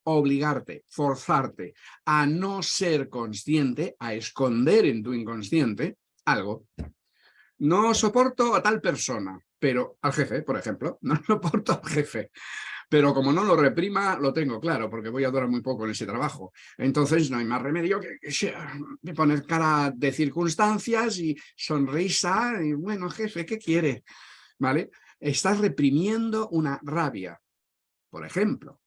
Obligarte, forzarte a no ser consciente, a esconder en tu inconsciente algo. No soporto a tal persona, pero al jefe, por ejemplo, no soporto al jefe. Pero como no lo reprima, lo tengo claro, porque voy a durar muy poco en ese trabajo. Entonces no hay más remedio que, que poner cara de circunstancias y sonrisa y bueno, jefe, ¿qué quiere? ¿Vale? Estás reprimiendo una rabia. Por ejemplo,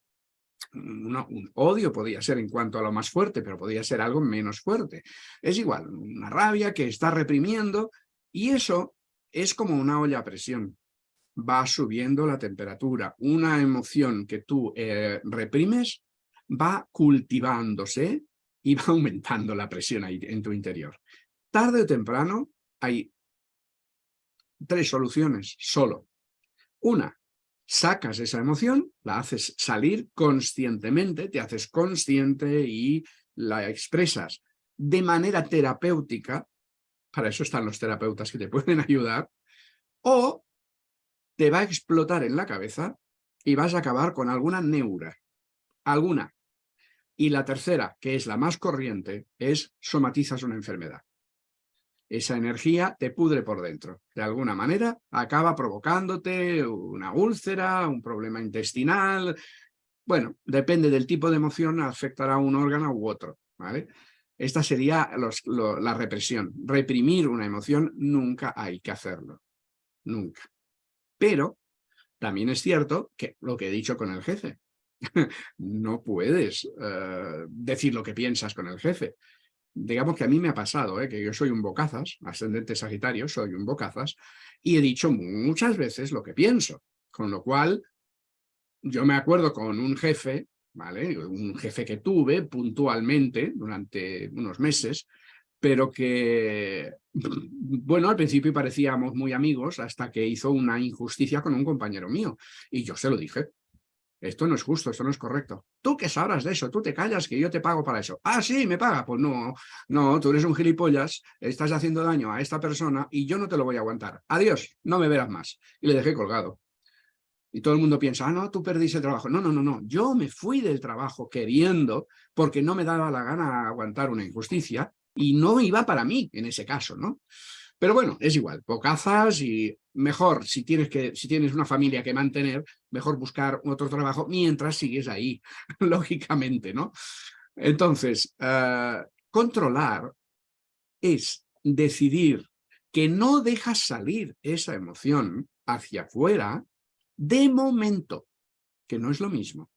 un odio podría ser en cuanto a lo más fuerte, pero podría ser algo menos fuerte. Es igual, una rabia que está reprimiendo y eso es como una olla a presión. Va subiendo la temperatura. Una emoción que tú eh, reprimes va cultivándose y va aumentando la presión ahí en tu interior. Tarde o temprano hay tres soluciones solo. Una, sacas esa emoción, la haces salir conscientemente, te haces consciente y la expresas de manera terapéutica, para eso están los terapeutas que te pueden ayudar, o te va a explotar en la cabeza y vas a acabar con alguna neura, alguna. Y la tercera, que es la más corriente, es somatizas una enfermedad esa energía te pudre por dentro. De alguna manera acaba provocándote una úlcera, un problema intestinal. Bueno, depende del tipo de emoción, afectará a un órgano u otro. ¿vale? Esta sería la represión. Reprimir una emoción nunca hay que hacerlo. Nunca. Pero también es cierto que lo que he dicho con el jefe. no puedes eh, decir lo que piensas con el jefe digamos que a mí me ha pasado, ¿eh? que yo soy un bocazas, ascendente sagitario, soy un bocazas, y he dicho muchas veces lo que pienso, con lo cual yo me acuerdo con un jefe, ¿vale? un jefe que tuve puntualmente durante unos meses, pero que, bueno, al principio parecíamos muy amigos hasta que hizo una injusticia con un compañero mío, y yo se lo dije, esto no es justo, esto no es correcto. ¿Tú qué sabrás de eso? Tú te callas que yo te pago para eso. Ah, sí, me paga. Pues no, no, tú eres un gilipollas, estás haciendo daño a esta persona y yo no te lo voy a aguantar. Adiós, no me verás más. Y le dejé colgado. Y todo el mundo piensa, ah, no, tú perdiste el trabajo. No, no, no, no. Yo me fui del trabajo queriendo porque no me daba la gana aguantar una injusticia y no iba para mí en ese caso, ¿no? Pero bueno, es igual, pocazas y mejor, si tienes, que, si tienes una familia que mantener, mejor buscar otro trabajo mientras sigues ahí, lógicamente, ¿no? Entonces, eh, controlar es decidir que no dejas salir esa emoción hacia afuera de momento, que no es lo mismo.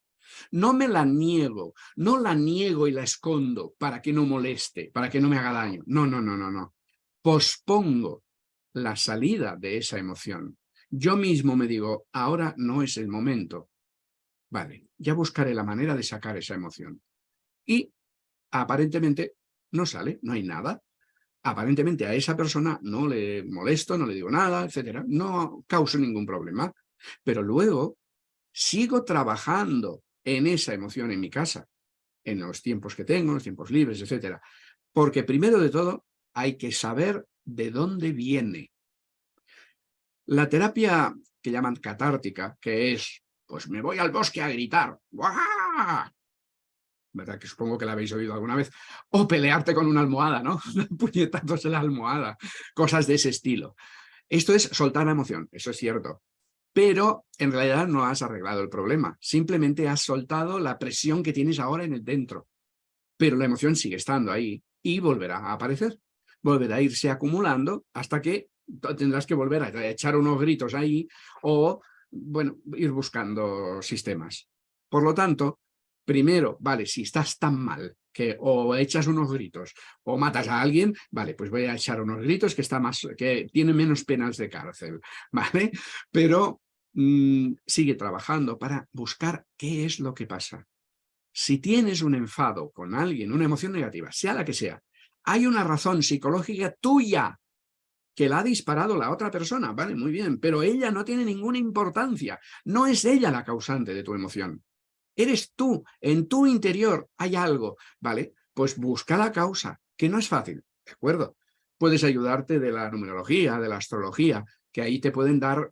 No me la niego, no la niego y la escondo para que no moleste, para que no me haga daño. No, no, no, no, no pospongo la salida de esa emoción. Yo mismo me digo, ahora no es el momento. Vale, ya buscaré la manera de sacar esa emoción. Y aparentemente no sale, no hay nada. Aparentemente a esa persona no le molesto, no le digo nada, etcétera. No causo ningún problema. Pero luego sigo trabajando en esa emoción en mi casa, en los tiempos que tengo, los tiempos libres, etcétera. Porque primero de todo hay que saber de dónde viene. La terapia que llaman catártica, que es, pues me voy al bosque a gritar, ¿verdad? Que supongo que la habéis oído alguna vez, o pelearte con una almohada, ¿no? Puñetazos en la almohada, cosas de ese estilo. Esto es soltar la emoción, eso es cierto, pero en realidad no has arreglado el problema, simplemente has soltado la presión que tienes ahora en el dentro, pero la emoción sigue estando ahí y volverá a aparecer, volverá a irse acumulando hasta que tendrás que volver a echar unos gritos ahí o, bueno, ir buscando sistemas. Por lo tanto, primero, vale, si estás tan mal que o echas unos gritos o matas a alguien, vale, pues voy a echar unos gritos que está más, que tiene menos penas de cárcel, ¿vale? Pero mm, sigue trabajando para buscar qué es lo que pasa. Si tienes un enfado con alguien, una emoción negativa, sea la que sea, hay una razón psicológica tuya que la ha disparado la otra persona, vale, muy bien, pero ella no tiene ninguna importancia, no es ella la causante de tu emoción. Eres tú, en tu interior hay algo, ¿vale? Pues busca la causa, que no es fácil, ¿de acuerdo? Puedes ayudarte de la numerología, de la astrología, que ahí te pueden dar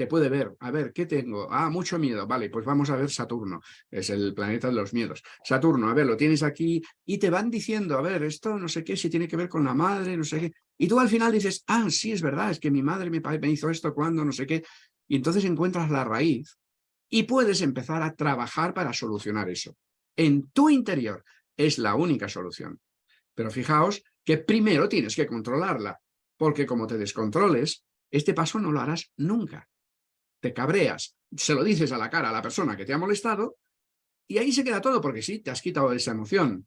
te puede ver, a ver, ¿qué tengo? Ah, mucho miedo, vale, pues vamos a ver Saturno, es el planeta de los miedos. Saturno, a ver, lo tienes aquí y te van diciendo, a ver, esto no sé qué, si tiene que ver con la madre, no sé qué. Y tú al final dices, ah, sí, es verdad, es que mi madre me, me hizo esto cuando, no sé qué. Y entonces encuentras la raíz y puedes empezar a trabajar para solucionar eso. En tu interior es la única solución. Pero fijaos que primero tienes que controlarla, porque como te descontroles, este paso no lo harás nunca te cabreas, se lo dices a la cara a la persona que te ha molestado y ahí se queda todo porque sí, te has quitado esa emoción.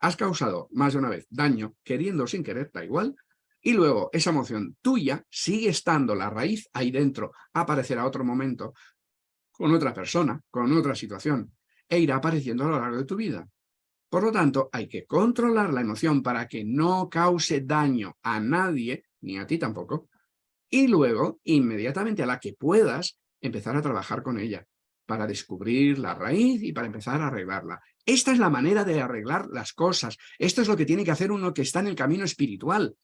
Has causado más de una vez daño, queriendo sin querer, da igual, y luego esa emoción tuya sigue estando la raíz ahí dentro, aparecerá otro momento con otra persona, con otra situación, e irá apareciendo a lo largo de tu vida. Por lo tanto, hay que controlar la emoción para que no cause daño a nadie, ni a ti tampoco, y luego, inmediatamente a la que puedas, empezar a trabajar con ella para descubrir la raíz y para empezar a arreglarla. Esta es la manera de arreglar las cosas. Esto es lo que tiene que hacer uno que está en el camino espiritual.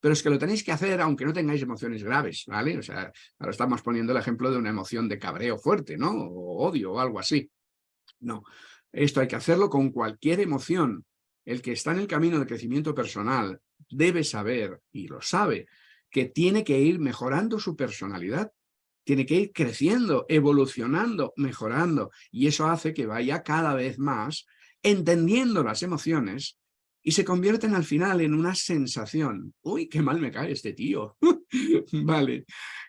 Pero es que lo tenéis que hacer aunque no tengáis emociones graves, ¿vale? O sea, ahora estamos poniendo el ejemplo de una emoción de cabreo fuerte, ¿no? O odio o algo así. No, esto hay que hacerlo con cualquier emoción. El que está en el camino de crecimiento personal debe saber, y lo sabe, que tiene que ir mejorando su personalidad, tiene que ir creciendo, evolucionando, mejorando, y eso hace que vaya cada vez más entendiendo las emociones y se convierten al final en una sensación. Uy, qué mal me cae este tío. vale,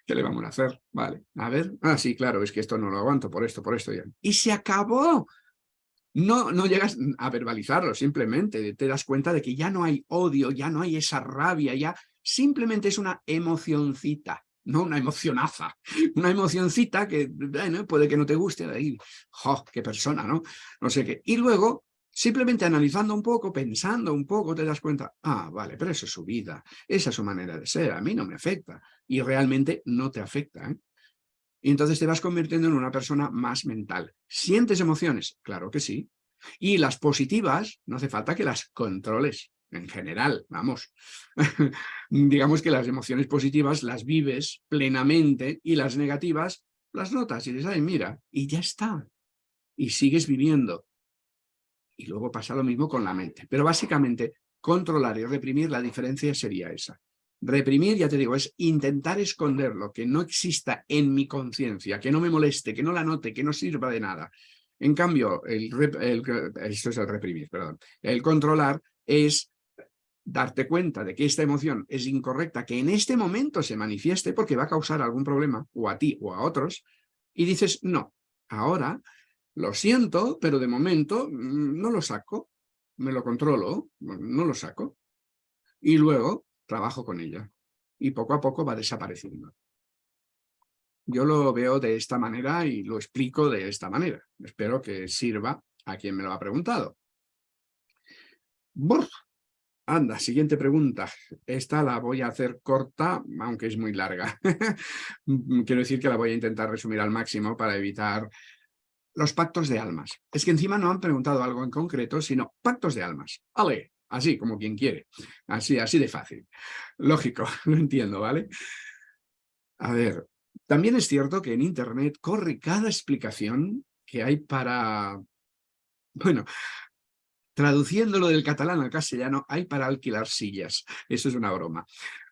¿qué le vamos a hacer? Vale, a ver. Ah, sí, claro, es que esto no lo aguanto por esto, por esto. Ya. Y se acabó. No, no llegas a verbalizarlo, simplemente te das cuenta de que ya no hay odio, ya no hay esa rabia, ya simplemente es una emocioncita, no una emocionaza, una emocioncita que bueno, puede que no te guste, ahí, ¡jo, qué persona, ¿no? No sé qué. Y luego, simplemente analizando un poco, pensando un poco, te das cuenta, ah, vale, pero eso es su vida, esa es su manera de ser, a mí no me afecta. Y realmente no te afecta, ¿eh? Y entonces te vas convirtiendo en una persona más mental. ¿Sientes emociones? Claro que sí. Y las positivas, no hace falta que las controles en general, vamos. Digamos que las emociones positivas las vives plenamente y las negativas las notas y dices, ay, mira, y ya está. Y sigues viviendo. Y luego pasa lo mismo con la mente. Pero básicamente, controlar y reprimir, la diferencia sería esa. Reprimir, ya te digo, es intentar esconderlo, que no exista en mi conciencia, que no me moleste, que no la note, que no sirva de nada. En cambio, el, esto es el reprimir, perdón. El controlar es darte cuenta de que esta emoción es incorrecta, que en este momento se manifieste porque va a causar algún problema, o a ti o a otros, y dices, no, ahora lo siento, pero de momento mm, no lo saco, me lo controlo, no lo saco, y luego trabajo con ella. y poco a poco va desapareciendo. Yo lo veo de esta manera y lo explico de esta manera. Espero que sirva a quien me lo ha preguntado. Anda, siguiente pregunta. Esta la voy a hacer corta, aunque es muy larga. Quiero decir que la voy a intentar resumir al máximo para evitar los pactos de almas. Es que encima no han preguntado algo en concreto, sino pactos de almas. Ale, así como quien quiere. Así, así de fácil. Lógico, lo entiendo, ¿vale? A ver, también es cierto que en Internet corre cada explicación que hay para... Bueno, traduciéndolo del catalán al castellano, hay para alquilar sillas. Eso es una broma,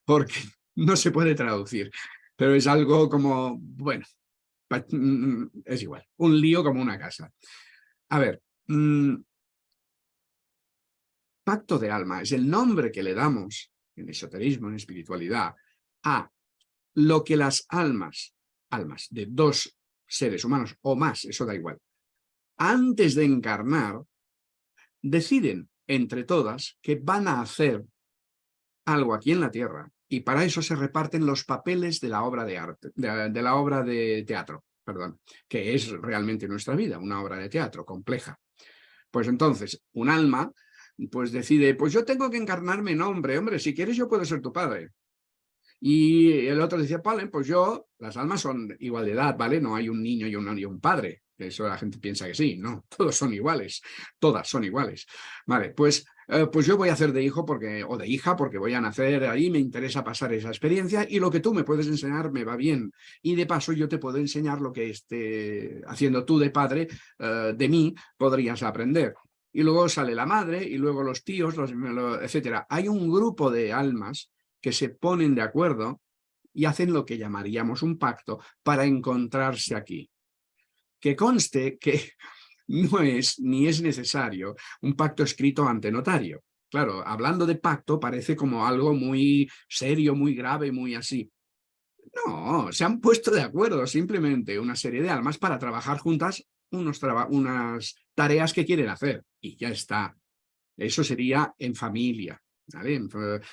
porque no se puede traducir. Pero es algo como, bueno, mm, es igual, un lío como una casa. A ver, mm, pacto de alma es el nombre que le damos en esoterismo, en espiritualidad, a lo que las almas, almas de dos seres humanos o más, eso da igual, antes de encarnar, deciden entre todas que van a hacer algo aquí en la Tierra y para eso se reparten los papeles de la obra de arte, de, la obra de teatro, perdón, que es realmente nuestra vida, una obra de teatro compleja. Pues entonces, un alma pues decide, pues yo tengo que encarnarme en hombre, hombre, si quieres yo puedo ser tu padre. Y el otro decía, vale, pues yo, las almas son igual de edad, ¿vale? No hay un niño y un, y un padre. Eso la gente piensa que sí, no, todos son iguales, todas son iguales. Vale, pues, eh, pues yo voy a hacer de hijo porque, o de hija porque voy a nacer ahí, me interesa pasar esa experiencia y lo que tú me puedes enseñar me va bien. Y de paso yo te puedo enseñar lo que esté haciendo tú de padre, eh, de mí podrías aprender. Y luego sale la madre y luego los tíos, los, etcétera. Hay un grupo de almas que se ponen de acuerdo y hacen lo que llamaríamos un pacto para encontrarse aquí. Que conste que no es ni es necesario un pacto escrito ante notario. Claro, hablando de pacto parece como algo muy serio, muy grave, muy así. No, se han puesto de acuerdo simplemente una serie de almas para trabajar juntas unos unas tareas que quieren hacer y ya está. Eso sería en familia.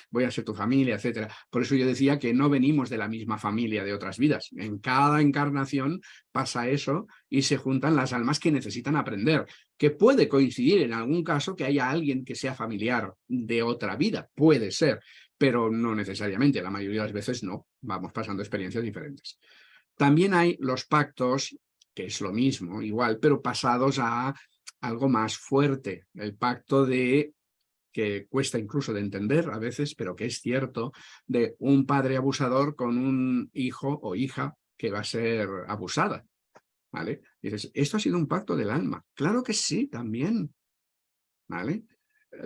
Voy a ser tu familia, etcétera. Por eso yo decía que no venimos de la misma familia de otras vidas. En cada encarnación pasa eso y se juntan las almas que necesitan aprender. Que puede coincidir en algún caso que haya alguien que sea familiar de otra vida, puede ser, pero no necesariamente, la mayoría de las veces no, vamos pasando experiencias diferentes. También hay los pactos, que es lo mismo, igual, pero pasados a algo más fuerte, el pacto de que cuesta incluso de entender a veces, pero que es cierto, de un padre abusador con un hijo o hija que va a ser abusada. ¿Vale? dices, esto ha sido un pacto del alma. Claro que sí, también. ¿Vale?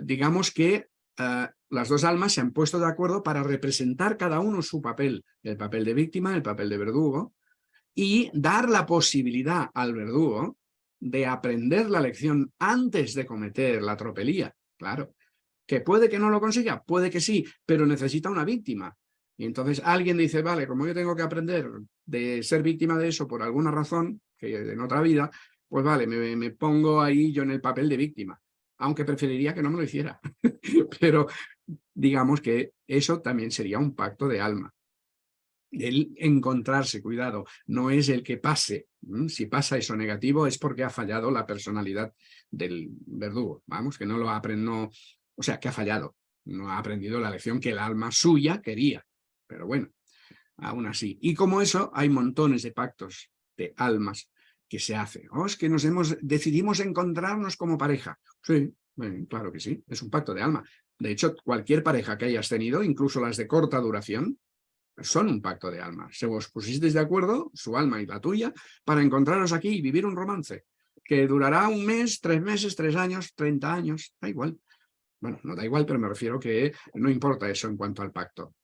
Digamos que eh, las dos almas se han puesto de acuerdo para representar cada uno su papel, el papel de víctima, el papel de verdugo, y dar la posibilidad al verdugo de aprender la lección antes de cometer la tropelía. Claro, ¿Que puede que no lo consiga? Puede que sí, pero necesita una víctima. Y entonces alguien dice, vale, como yo tengo que aprender de ser víctima de eso por alguna razón, que en otra vida, pues vale, me, pongo ahí yo en el papel de víctima. Aunque preferiría que no me lo hiciera. pero digamos que eso también sería un pacto de alma. El encontrarse, cuidado, no es el que pase. Si pasa eso negativo es porque ha fallado la personalidad del verdugo. Vamos, que no lo aprendo, o sea, que ha fallado. No ha aprendido la lección que el alma suya quería. Pero bueno, aún así. Y como eso, hay montones de pactos de almas que se hacen. Oh, es que nos hemos, decidimos encontrarnos como pareja. Sí, claro que sí, es un pacto de alma. De hecho, cualquier pareja que hayas tenido, incluso las de corta duración, son un pacto de alma. Se os pusisteis de acuerdo, su alma y la tuya, para encontraros aquí y vivir un romance, que durará un mes, tres meses, tres años, treinta años, da igual. Bueno, no da igual, pero me refiero que no importa eso en cuanto al pacto. O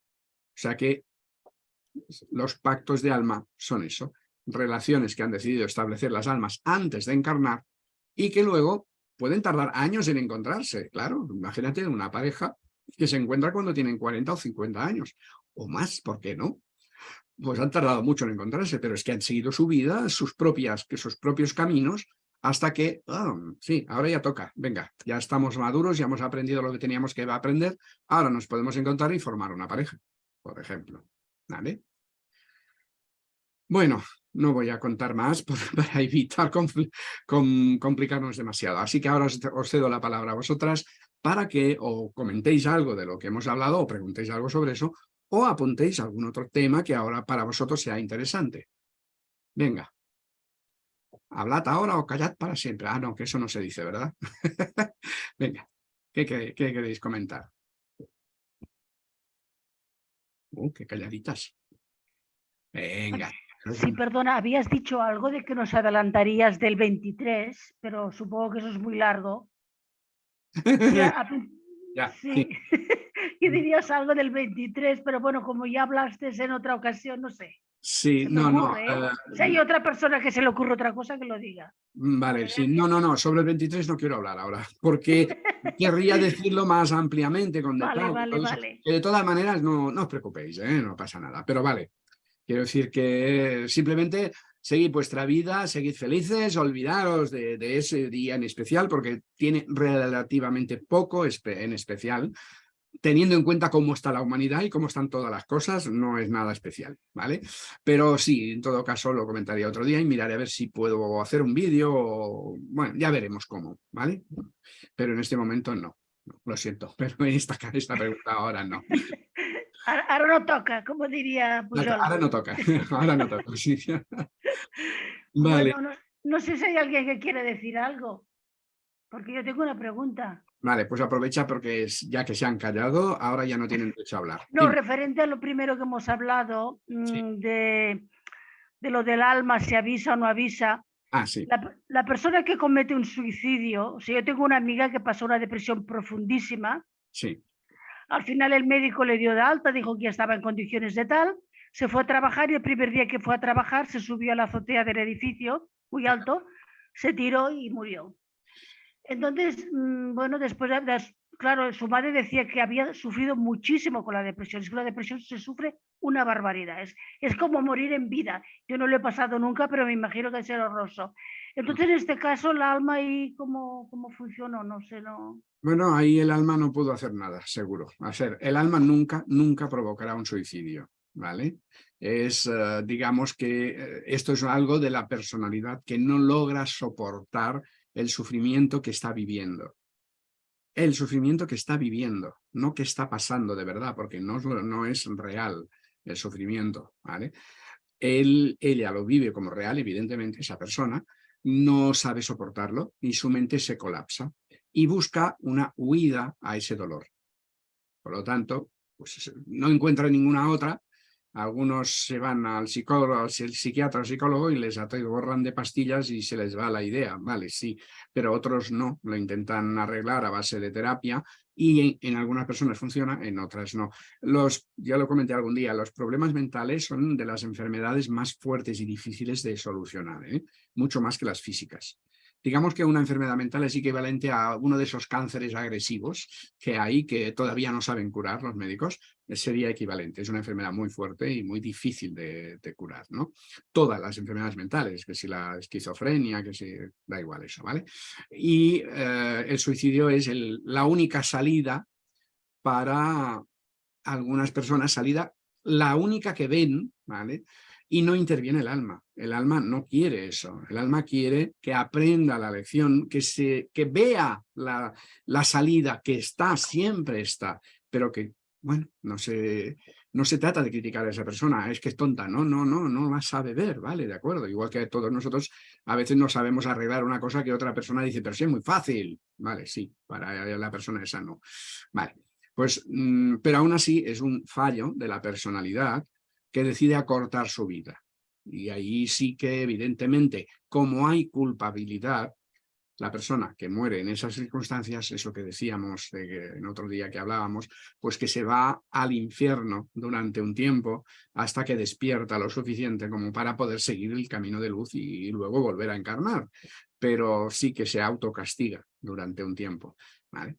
sea que los pactos de alma son eso, relaciones que han decidido establecer las almas antes de encarnar y que luego pueden tardar años en encontrarse. Claro, imagínate una pareja que se encuentra cuando tienen 40 o 50 años, o más, ¿por qué no? Pues han tardado mucho en encontrarse, pero es que han seguido su vida, sus, propias, sus propios caminos, hasta que, sí, ahora ya toca, venga, ya estamos maduros, ya hemos aprendido lo que teníamos que aprender, ahora nos podemos encontrar y formar una pareja. por ejemplo. ¿Vale? Bueno, no voy a contar más para evitar complicarnos demasiado. Así que ahora os, cedo la palabra a vosotras para que o comentéis algo de lo que hemos hablado o preguntéis algo sobre eso o apuntéis algún otro tema que ahora para vosotros sea interesante. Venga. Hablad ahora o callad para siempre. Ah, no, que eso no se dice, ¿verdad? Venga, ¿qué, queréis comentar? Uh, qué calladitas. Venga. Sí, perdona, habías dicho algo de que nos adelantarías del 23, pero supongo que eso es muy largo. ya, sí. y dirías algo del 23, pero bueno, como ya hablaste en otra ocasión, no sé. Sí, no, no. ¿eh? Eh, si hay otra persona que se le ocurre otra cosa, que lo diga. Mm, vale, sí, no, no, no, sobre el 23 no quiero hablar ahora, porque querría decirlo más ampliamente con detalle. Vale, vale, vale. De todas maneras, no, no os preocupéis, ¿eh? no pasa nada, pero vale, Quiero decir que simplemente seguid vuestra vida, seguid felices, olvidaros de, ese día en especial porque tiene relativamente poco en especial. Teniendo en cuenta cómo está la humanidad y cómo están todas las cosas, no es nada especial, ¿vale? Pero sí, en todo caso lo comentaría otro día y miraré a ver si puedo hacer un vídeo, bueno, ya veremos cómo, ¿vale? Pero en este momento no, lo siento, pero esta, esta pregunta ahora no. Ahora no toca, como diría Ahora no toca, ahora no toca, sí. Vale. no, sé si hay alguien que quiere decir algo, porque yo tengo una pregunta. Vale, pues aprovecha porque es, ya que se han callado, ahora ya no tienen derecho a hablar. No, referente a lo primero que hemos hablado, mm, de, de, lo del alma, si avisa o no avisa. Ah, sí. La, la, persona que comete un suicidio, o sea, yo tengo una amiga que pasó una depresión profundísima. Sí. Al final el médico le dio de alta, dijo que ya estaba en condiciones de tal, se fue a trabajar y el primer día que fue a trabajar se subió a la azotea del edificio, muy alto, se tiró y murió. Entonces, mm, bueno, después, claro, su madre decía que había sufrido muchísimo con la depresión. Es que la depresión se sufre una barbaridad. Es, es como morir en vida. Yo no lo he pasado nunca, pero me imagino que es horroroso. Entonces, en este caso, el alma y cómo, cómo funcionó, no sé, no. Bueno, ahí el alma no pudo hacer nada, seguro. A ser, el alma nunca, nunca provocará un suicidio, ¿vale? Es, eh, digamos que eh, esto es algo de la personalidad que no logra soportar el sufrimiento que está viviendo. El sufrimiento que está viviendo, no que está pasando de verdad, porque no, no es real el sufrimiento, ¿vale? Él, ella lo vive como real, evidentemente, esa persona, no sabe soportarlo y su mente se colapsa y busca una huida a ese dolor. Por lo tanto, pues no encuentra ninguna otra. Algunos se van al psicólogo, al psiquiatra o psicólogo y les borran de pastillas y se les va la idea. Vale, sí, pero otros no, lo intentan arreglar a base de terapia y en, algunas personas funciona, en otras no. Los, ya lo comenté algún día, los problemas mentales son de las enfermedades más fuertes y difíciles de solucionar, ¿eh? mucho más que las físicas. Digamos que una enfermedad mental es equivalente a uno de esos cánceres agresivos que hay que todavía no saben curar los médicos, sería equivalente. Es una enfermedad muy fuerte y muy difícil de, curar, ¿no? Todas las enfermedades mentales, que si la esquizofrenia, que si... da igual eso, ¿vale? Y eh, el suicidio es la única salida para algunas personas, salida la única que ven, ¿vale? y no interviene el alma. El alma no quiere eso. El alma quiere que aprenda la lección, que, se, que vea la, la salida, que está, siempre está, pero que, bueno, no se, no se trata de criticar a esa persona, es que es tonta, no, no, no, no la sabe ver, ¿vale? De acuerdo, igual que todos nosotros a veces no sabemos arreglar una cosa que otra persona dice, pero sí es muy fácil, ¿vale? Sí, para la persona esa no, ¿vale? Pues, mm, pero aún así es un fallo de la personalidad que decide acortar su vida. Y ahí sí que evidentemente, como hay culpabilidad, la persona que muere en esas circunstancias, es lo que decíamos en otro día que hablábamos, pues que se va al infierno durante un tiempo hasta que despierta lo suficiente como para poder seguir el camino de luz y luego volver a encarnar. Pero sí que se autocastiga durante un tiempo.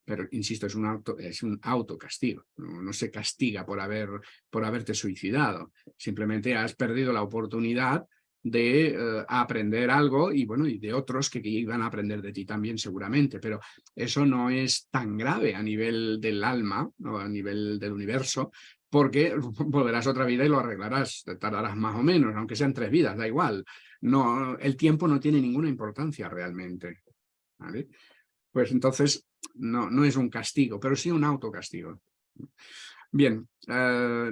Pero, insisto, es un, auto, es un autocastigo, no, se castiga por, haber, por haberte suicidado, simplemente has perdido la oportunidad de eh, aprender algo y bueno y de otros que, que, iban a aprender de ti también seguramente, pero eso no es tan grave a nivel del alma o a nivel del universo porque volverás otra vida y lo arreglarás, tardarás más o menos, aunque sean tres vidas, da igual. No, el tiempo no tiene ninguna importancia realmente. ¿vale? Pues entonces no, no es un castigo, pero sí un autocastigo. Bien, eh,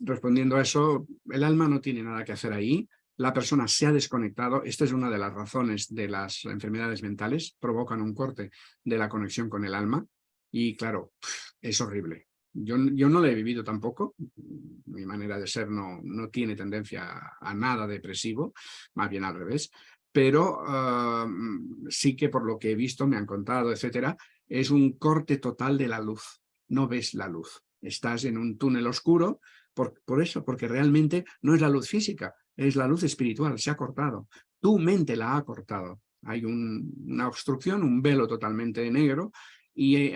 respondiendo a eso, el alma no tiene nada que hacer ahí, la persona se ha desconectado, esta es una de las razones de las enfermedades mentales, provocan un corte de la conexión con el alma y claro, es horrible. Yo, yo no lo he vivido tampoco, mi manera de ser no, no tiene tendencia a, nada depresivo, más bien al revés, pero sí que por lo que he visto, me han contado, etcétera, es un corte total de la luz, no ves la luz, estás en un túnel oscuro, por, por eso, porque realmente no es la luz física, es la luz espiritual, se ha cortado, tu mente la ha cortado, hay una obstrucción, un velo totalmente negro y eh,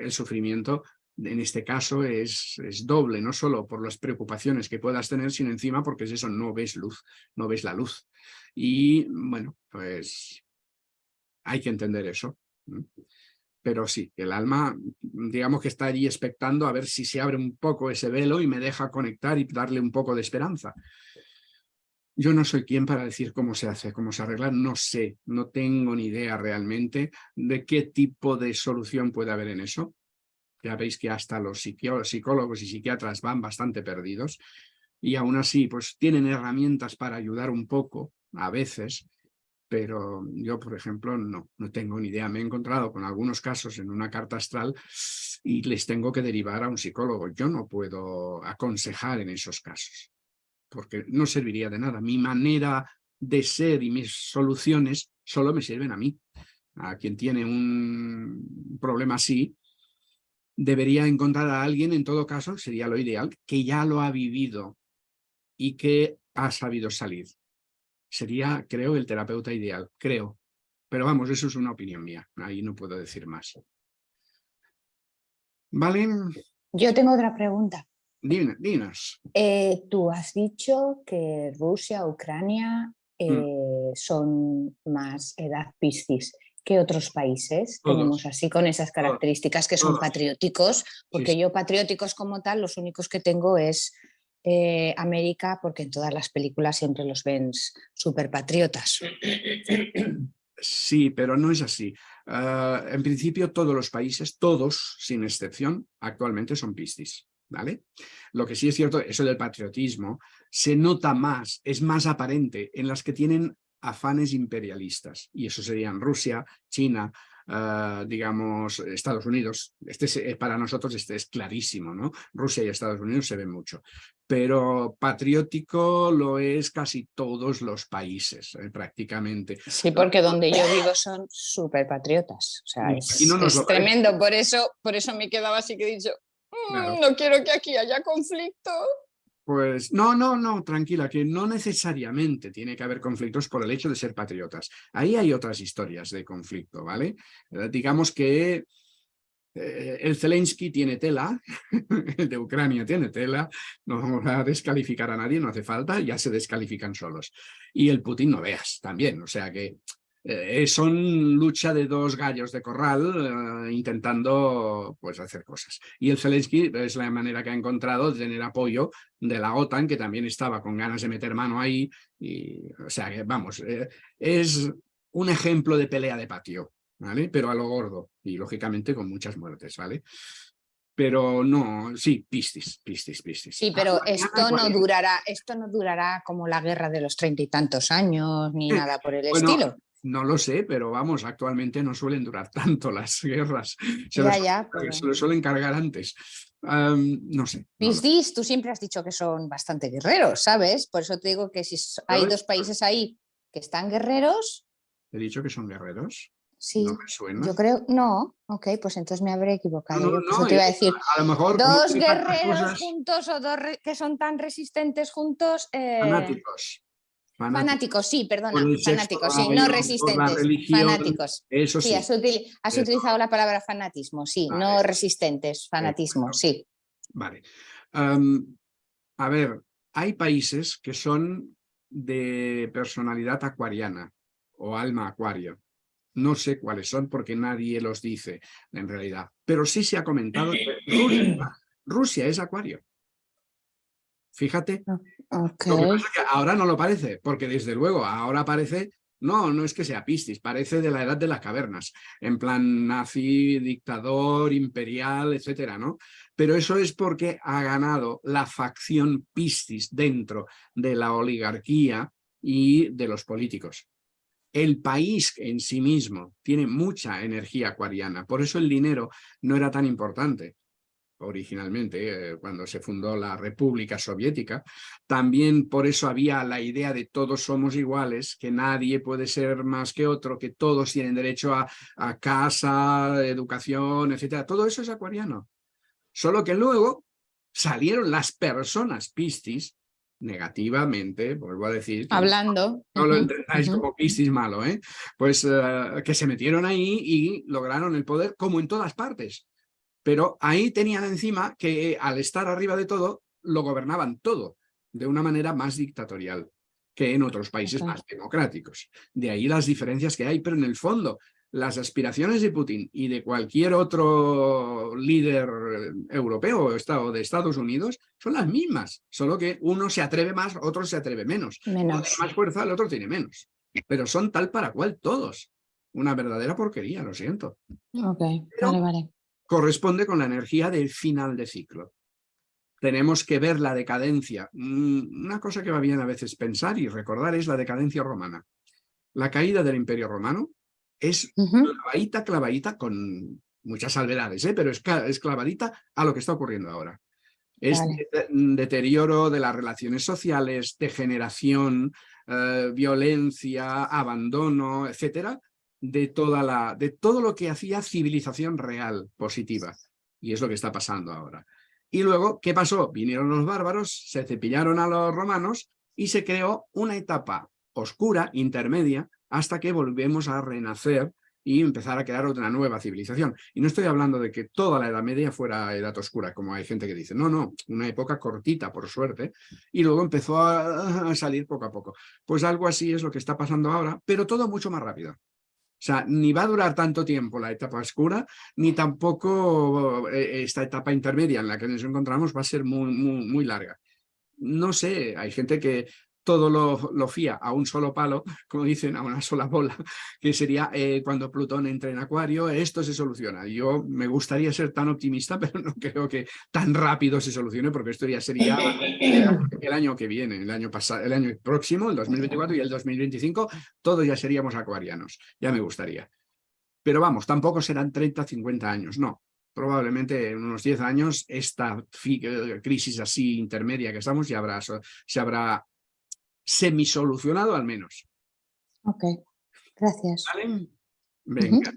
el sufrimiento en este caso es, es, doble, no solo por las preocupaciones que puedas tener, sino encima porque es eso, no ves luz, no ves la luz. Y bueno, pues hay que entender eso. Pero sí, el alma, digamos que está allí expectando a ver si se abre un poco ese velo y me deja conectar y darle un poco de esperanza. Yo no soy quien para decir cómo se hace, cómo se arregla, no sé, no tengo ni idea realmente de qué tipo de solución puede haber en eso. Ya veis que hasta los psicólogos y psiquiatras van bastante perdidos y aún así pues tienen herramientas para ayudar un poco a veces, pero yo, por ejemplo, no, no tengo ni idea. Me he encontrado con algunos casos en una carta astral y les tengo que derivar a un psicólogo. Yo no puedo aconsejar en esos casos, porque no serviría de nada. Mi manera de ser y mis soluciones solo me sirven a mí. A quien tiene un problema así, debería encontrar a alguien, en todo caso, sería lo ideal, que ya lo ha vivido y que ha sabido salir. Sería, creo, el terapeuta ideal, creo. Pero vamos, eso es una opinión mía, ahí no puedo decir más. ¿Vale? Yo tengo otra pregunta. Dinos. Eh, tú has dicho que Rusia, Ucrania mm. eh, son más edad Piscis que otros países tenemos así con esas características que son patrióticos, porque yo patrióticos como tal, los únicos que tengo es eh, América, porque en todas las películas siempre los ven súper patriotas. Sí, pero no es así. Ah, en principio todos los países, todos sin excepción, actualmente son piscis. ¿Vale? Lo que sí es cierto, eso del patriotismo, se nota más, es más aparente en las que tienen afanes imperialistas, y eso serían Rusia, China, uh, digamos, Estados Unidos. Este es, eh, para nosotros este es clarísimo, ¿no? Rusia y Estados Unidos se ve mucho. Pero patriótico lo es casi todos los países, eh, prácticamente. Sí, porque donde yo vivo son súper patriotas. O sea, es, es tremendo. Por eso, por eso me quedaba así que he dicho, mm, no quiero que aquí haya conflicto. Pues no, no, no, tranquila, que no necesariamente tiene que haber conflictos por el hecho de ser patriotas. Ahí hay otras historias de conflicto, ¿vale? Eh, digamos que eh, el Zelensky tiene tela, el de Ucrania tiene tela, no vamos a descalificar a nadie, no hace falta, ya se descalifican solos. Y el Putin no veas también, o sea que eh, son lucha de dos gallos de corral eh, intentando pues, hacer cosas. Y el Zelensky es la manera que ha encontrado de tener apoyo de la OTAN, que también estaba con ganas de meter mano ahí. Y, o sea, que vamos, eh, es un ejemplo de pelea de patio, ¿vale? Pero a lo gordo y lógicamente con muchas muertes, ¿vale? pero no, sí, pistis, pistis, pistis. Sí, pero esto no durará, esto no durará como la guerra de los treinta y tantos años, ni nada por el estilo. No lo sé, pero vamos, actualmente no suelen durar tanto las guerras. Se, ya, ya, lo suelen cargar antes. no sé. Piscis, tú siempre has dicho que son bastante guerreros, ¿sabes? Por eso te digo que si hay dos países ahí que están guerreros... ¿He dicho que son guerreros? Sí, yo creo, no, ok, pues entonces me habré equivocado. yo te iba a decir, a, lo mejor dos guerreros juntos o dos que son tan resistentes juntos. Eh... Fanáticos. Fanáticos, sí, perdona, fanáticos, sí, no resistentes, fanáticos. Eso sí. has, utilizado la palabra fanatismo, sí, no resistentes, fanatismo, sí. Vale. a ver, hay países que son de personalidad acuariana o alma acuario. No sé cuáles son porque nadie los dice en realidad, pero sí se ha comentado que Rusia, Rusia es acuario. Fíjate. Okay. Lo que pasa es que ahora no lo parece, porque desde luego ahora parece, no, no es que sea Piscis, parece de la edad de las cavernas, en plan nazi, dictador, imperial, etcétera, ¿no? Pero eso es porque ha ganado la facción Piscis dentro de la oligarquía y de los políticos. El país en sí mismo tiene mucha energía acuariana, por eso el dinero no era tan importante originalmente, eh, cuando se fundó la República Soviética. También por eso había la idea de todos somos iguales, que nadie puede ser más que otro, que todos tienen derecho a, a casa, educación, etcétera. Todo eso es acuariano. Solo que luego salieron las personas piscis negativamente, vuelvo a decir. Hablando. No, lo entendáis como piscis malo, ¿eh? Pues uh, que se metieron ahí y lograron el poder como en todas partes. Pero ahí tenían encima que al estar arriba de todo, lo gobernaban todo de una manera más dictatorial que en otros países más democráticos. De ahí las diferencias que hay, pero en el fondo las aspiraciones de Putin y de cualquier otro líder europeo o de Estados Unidos son las mismas, solo que uno se atreve más, otro se atreve menos. menos. Uno tiene más fuerza, el otro tiene menos. Pero son tal para cual todos. Una verdadera porquería, lo siento. Ok, Pero vale, vale. Corresponde con la energía del final de ciclo. Tenemos que ver la decadencia. Mm, Una cosa que va bien a veces pensar y recordar es la decadencia romana. La caída del Imperio Romano es Ujú. clavadita, clavadita, con muchas salvedades, ¿eh? pero es, es clavadita a lo que está ocurriendo ahora. Es Vale. de- deterioro de las relaciones sociales, degeneración, eh, violencia, abandono, etcétera, de, toda la, de todo lo que hacía civilización real, positiva. Y es lo que está pasando ahora. Y luego, ¿qué pasó? Vinieron los bárbaros, se cepillaron a los romanos y se creó una etapa oscura, intermedia, hasta que volvemos a renacer y empezar a crear otra nueva civilización. Y no estoy hablando de que toda la Edad Media fuera Edad Oscura, como hay gente que dice. No, no, una época cortita, por suerte, y luego empezó a, salir poco a poco. Pues algo así es lo que está pasando ahora, pero todo mucho más rápido. O sea, ni va a durar tanto tiempo la etapa oscura, ni tampoco eh, esta etapa intermedia en la que nos encontramos va a ser muy, muy, muy larga. No sé, hay gente que todo lo, lo fía a un solo palo, como dicen, a una sola bola, que sería eh, cuando Plutón entre en Acuario, esto se soluciona. Yo me gustaría ser tan optimista, pero no creo que tan rápido se solucione, porque esto ya sería el año que viene, el año pasado, el año próximo, el 2024 y el 2025, todos ya seríamos acuarianos. Ya me gustaría. Pero vamos, tampoco serán 30, 50 años, no. Probablemente en unos 10 años esta eh, crisis así intermedia que estamos ya habrá, se habrá semisolucionado al menos. Ok, gracias. ¿Vale? Venga.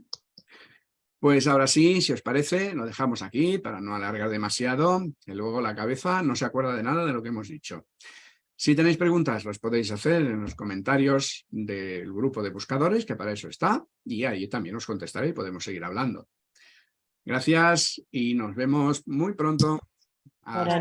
Pues ahora sí, si os parece, lo dejamos aquí para no alargar demasiado, que luego la cabeza no se acuerda de nada de lo que hemos dicho. Si tenéis preguntas, las podéis hacer en los comentarios del grupo de buscadores, que para eso está, y ahí también os contestaré y podemos seguir hablando. Gracias y nos vemos muy pronto. Hasta.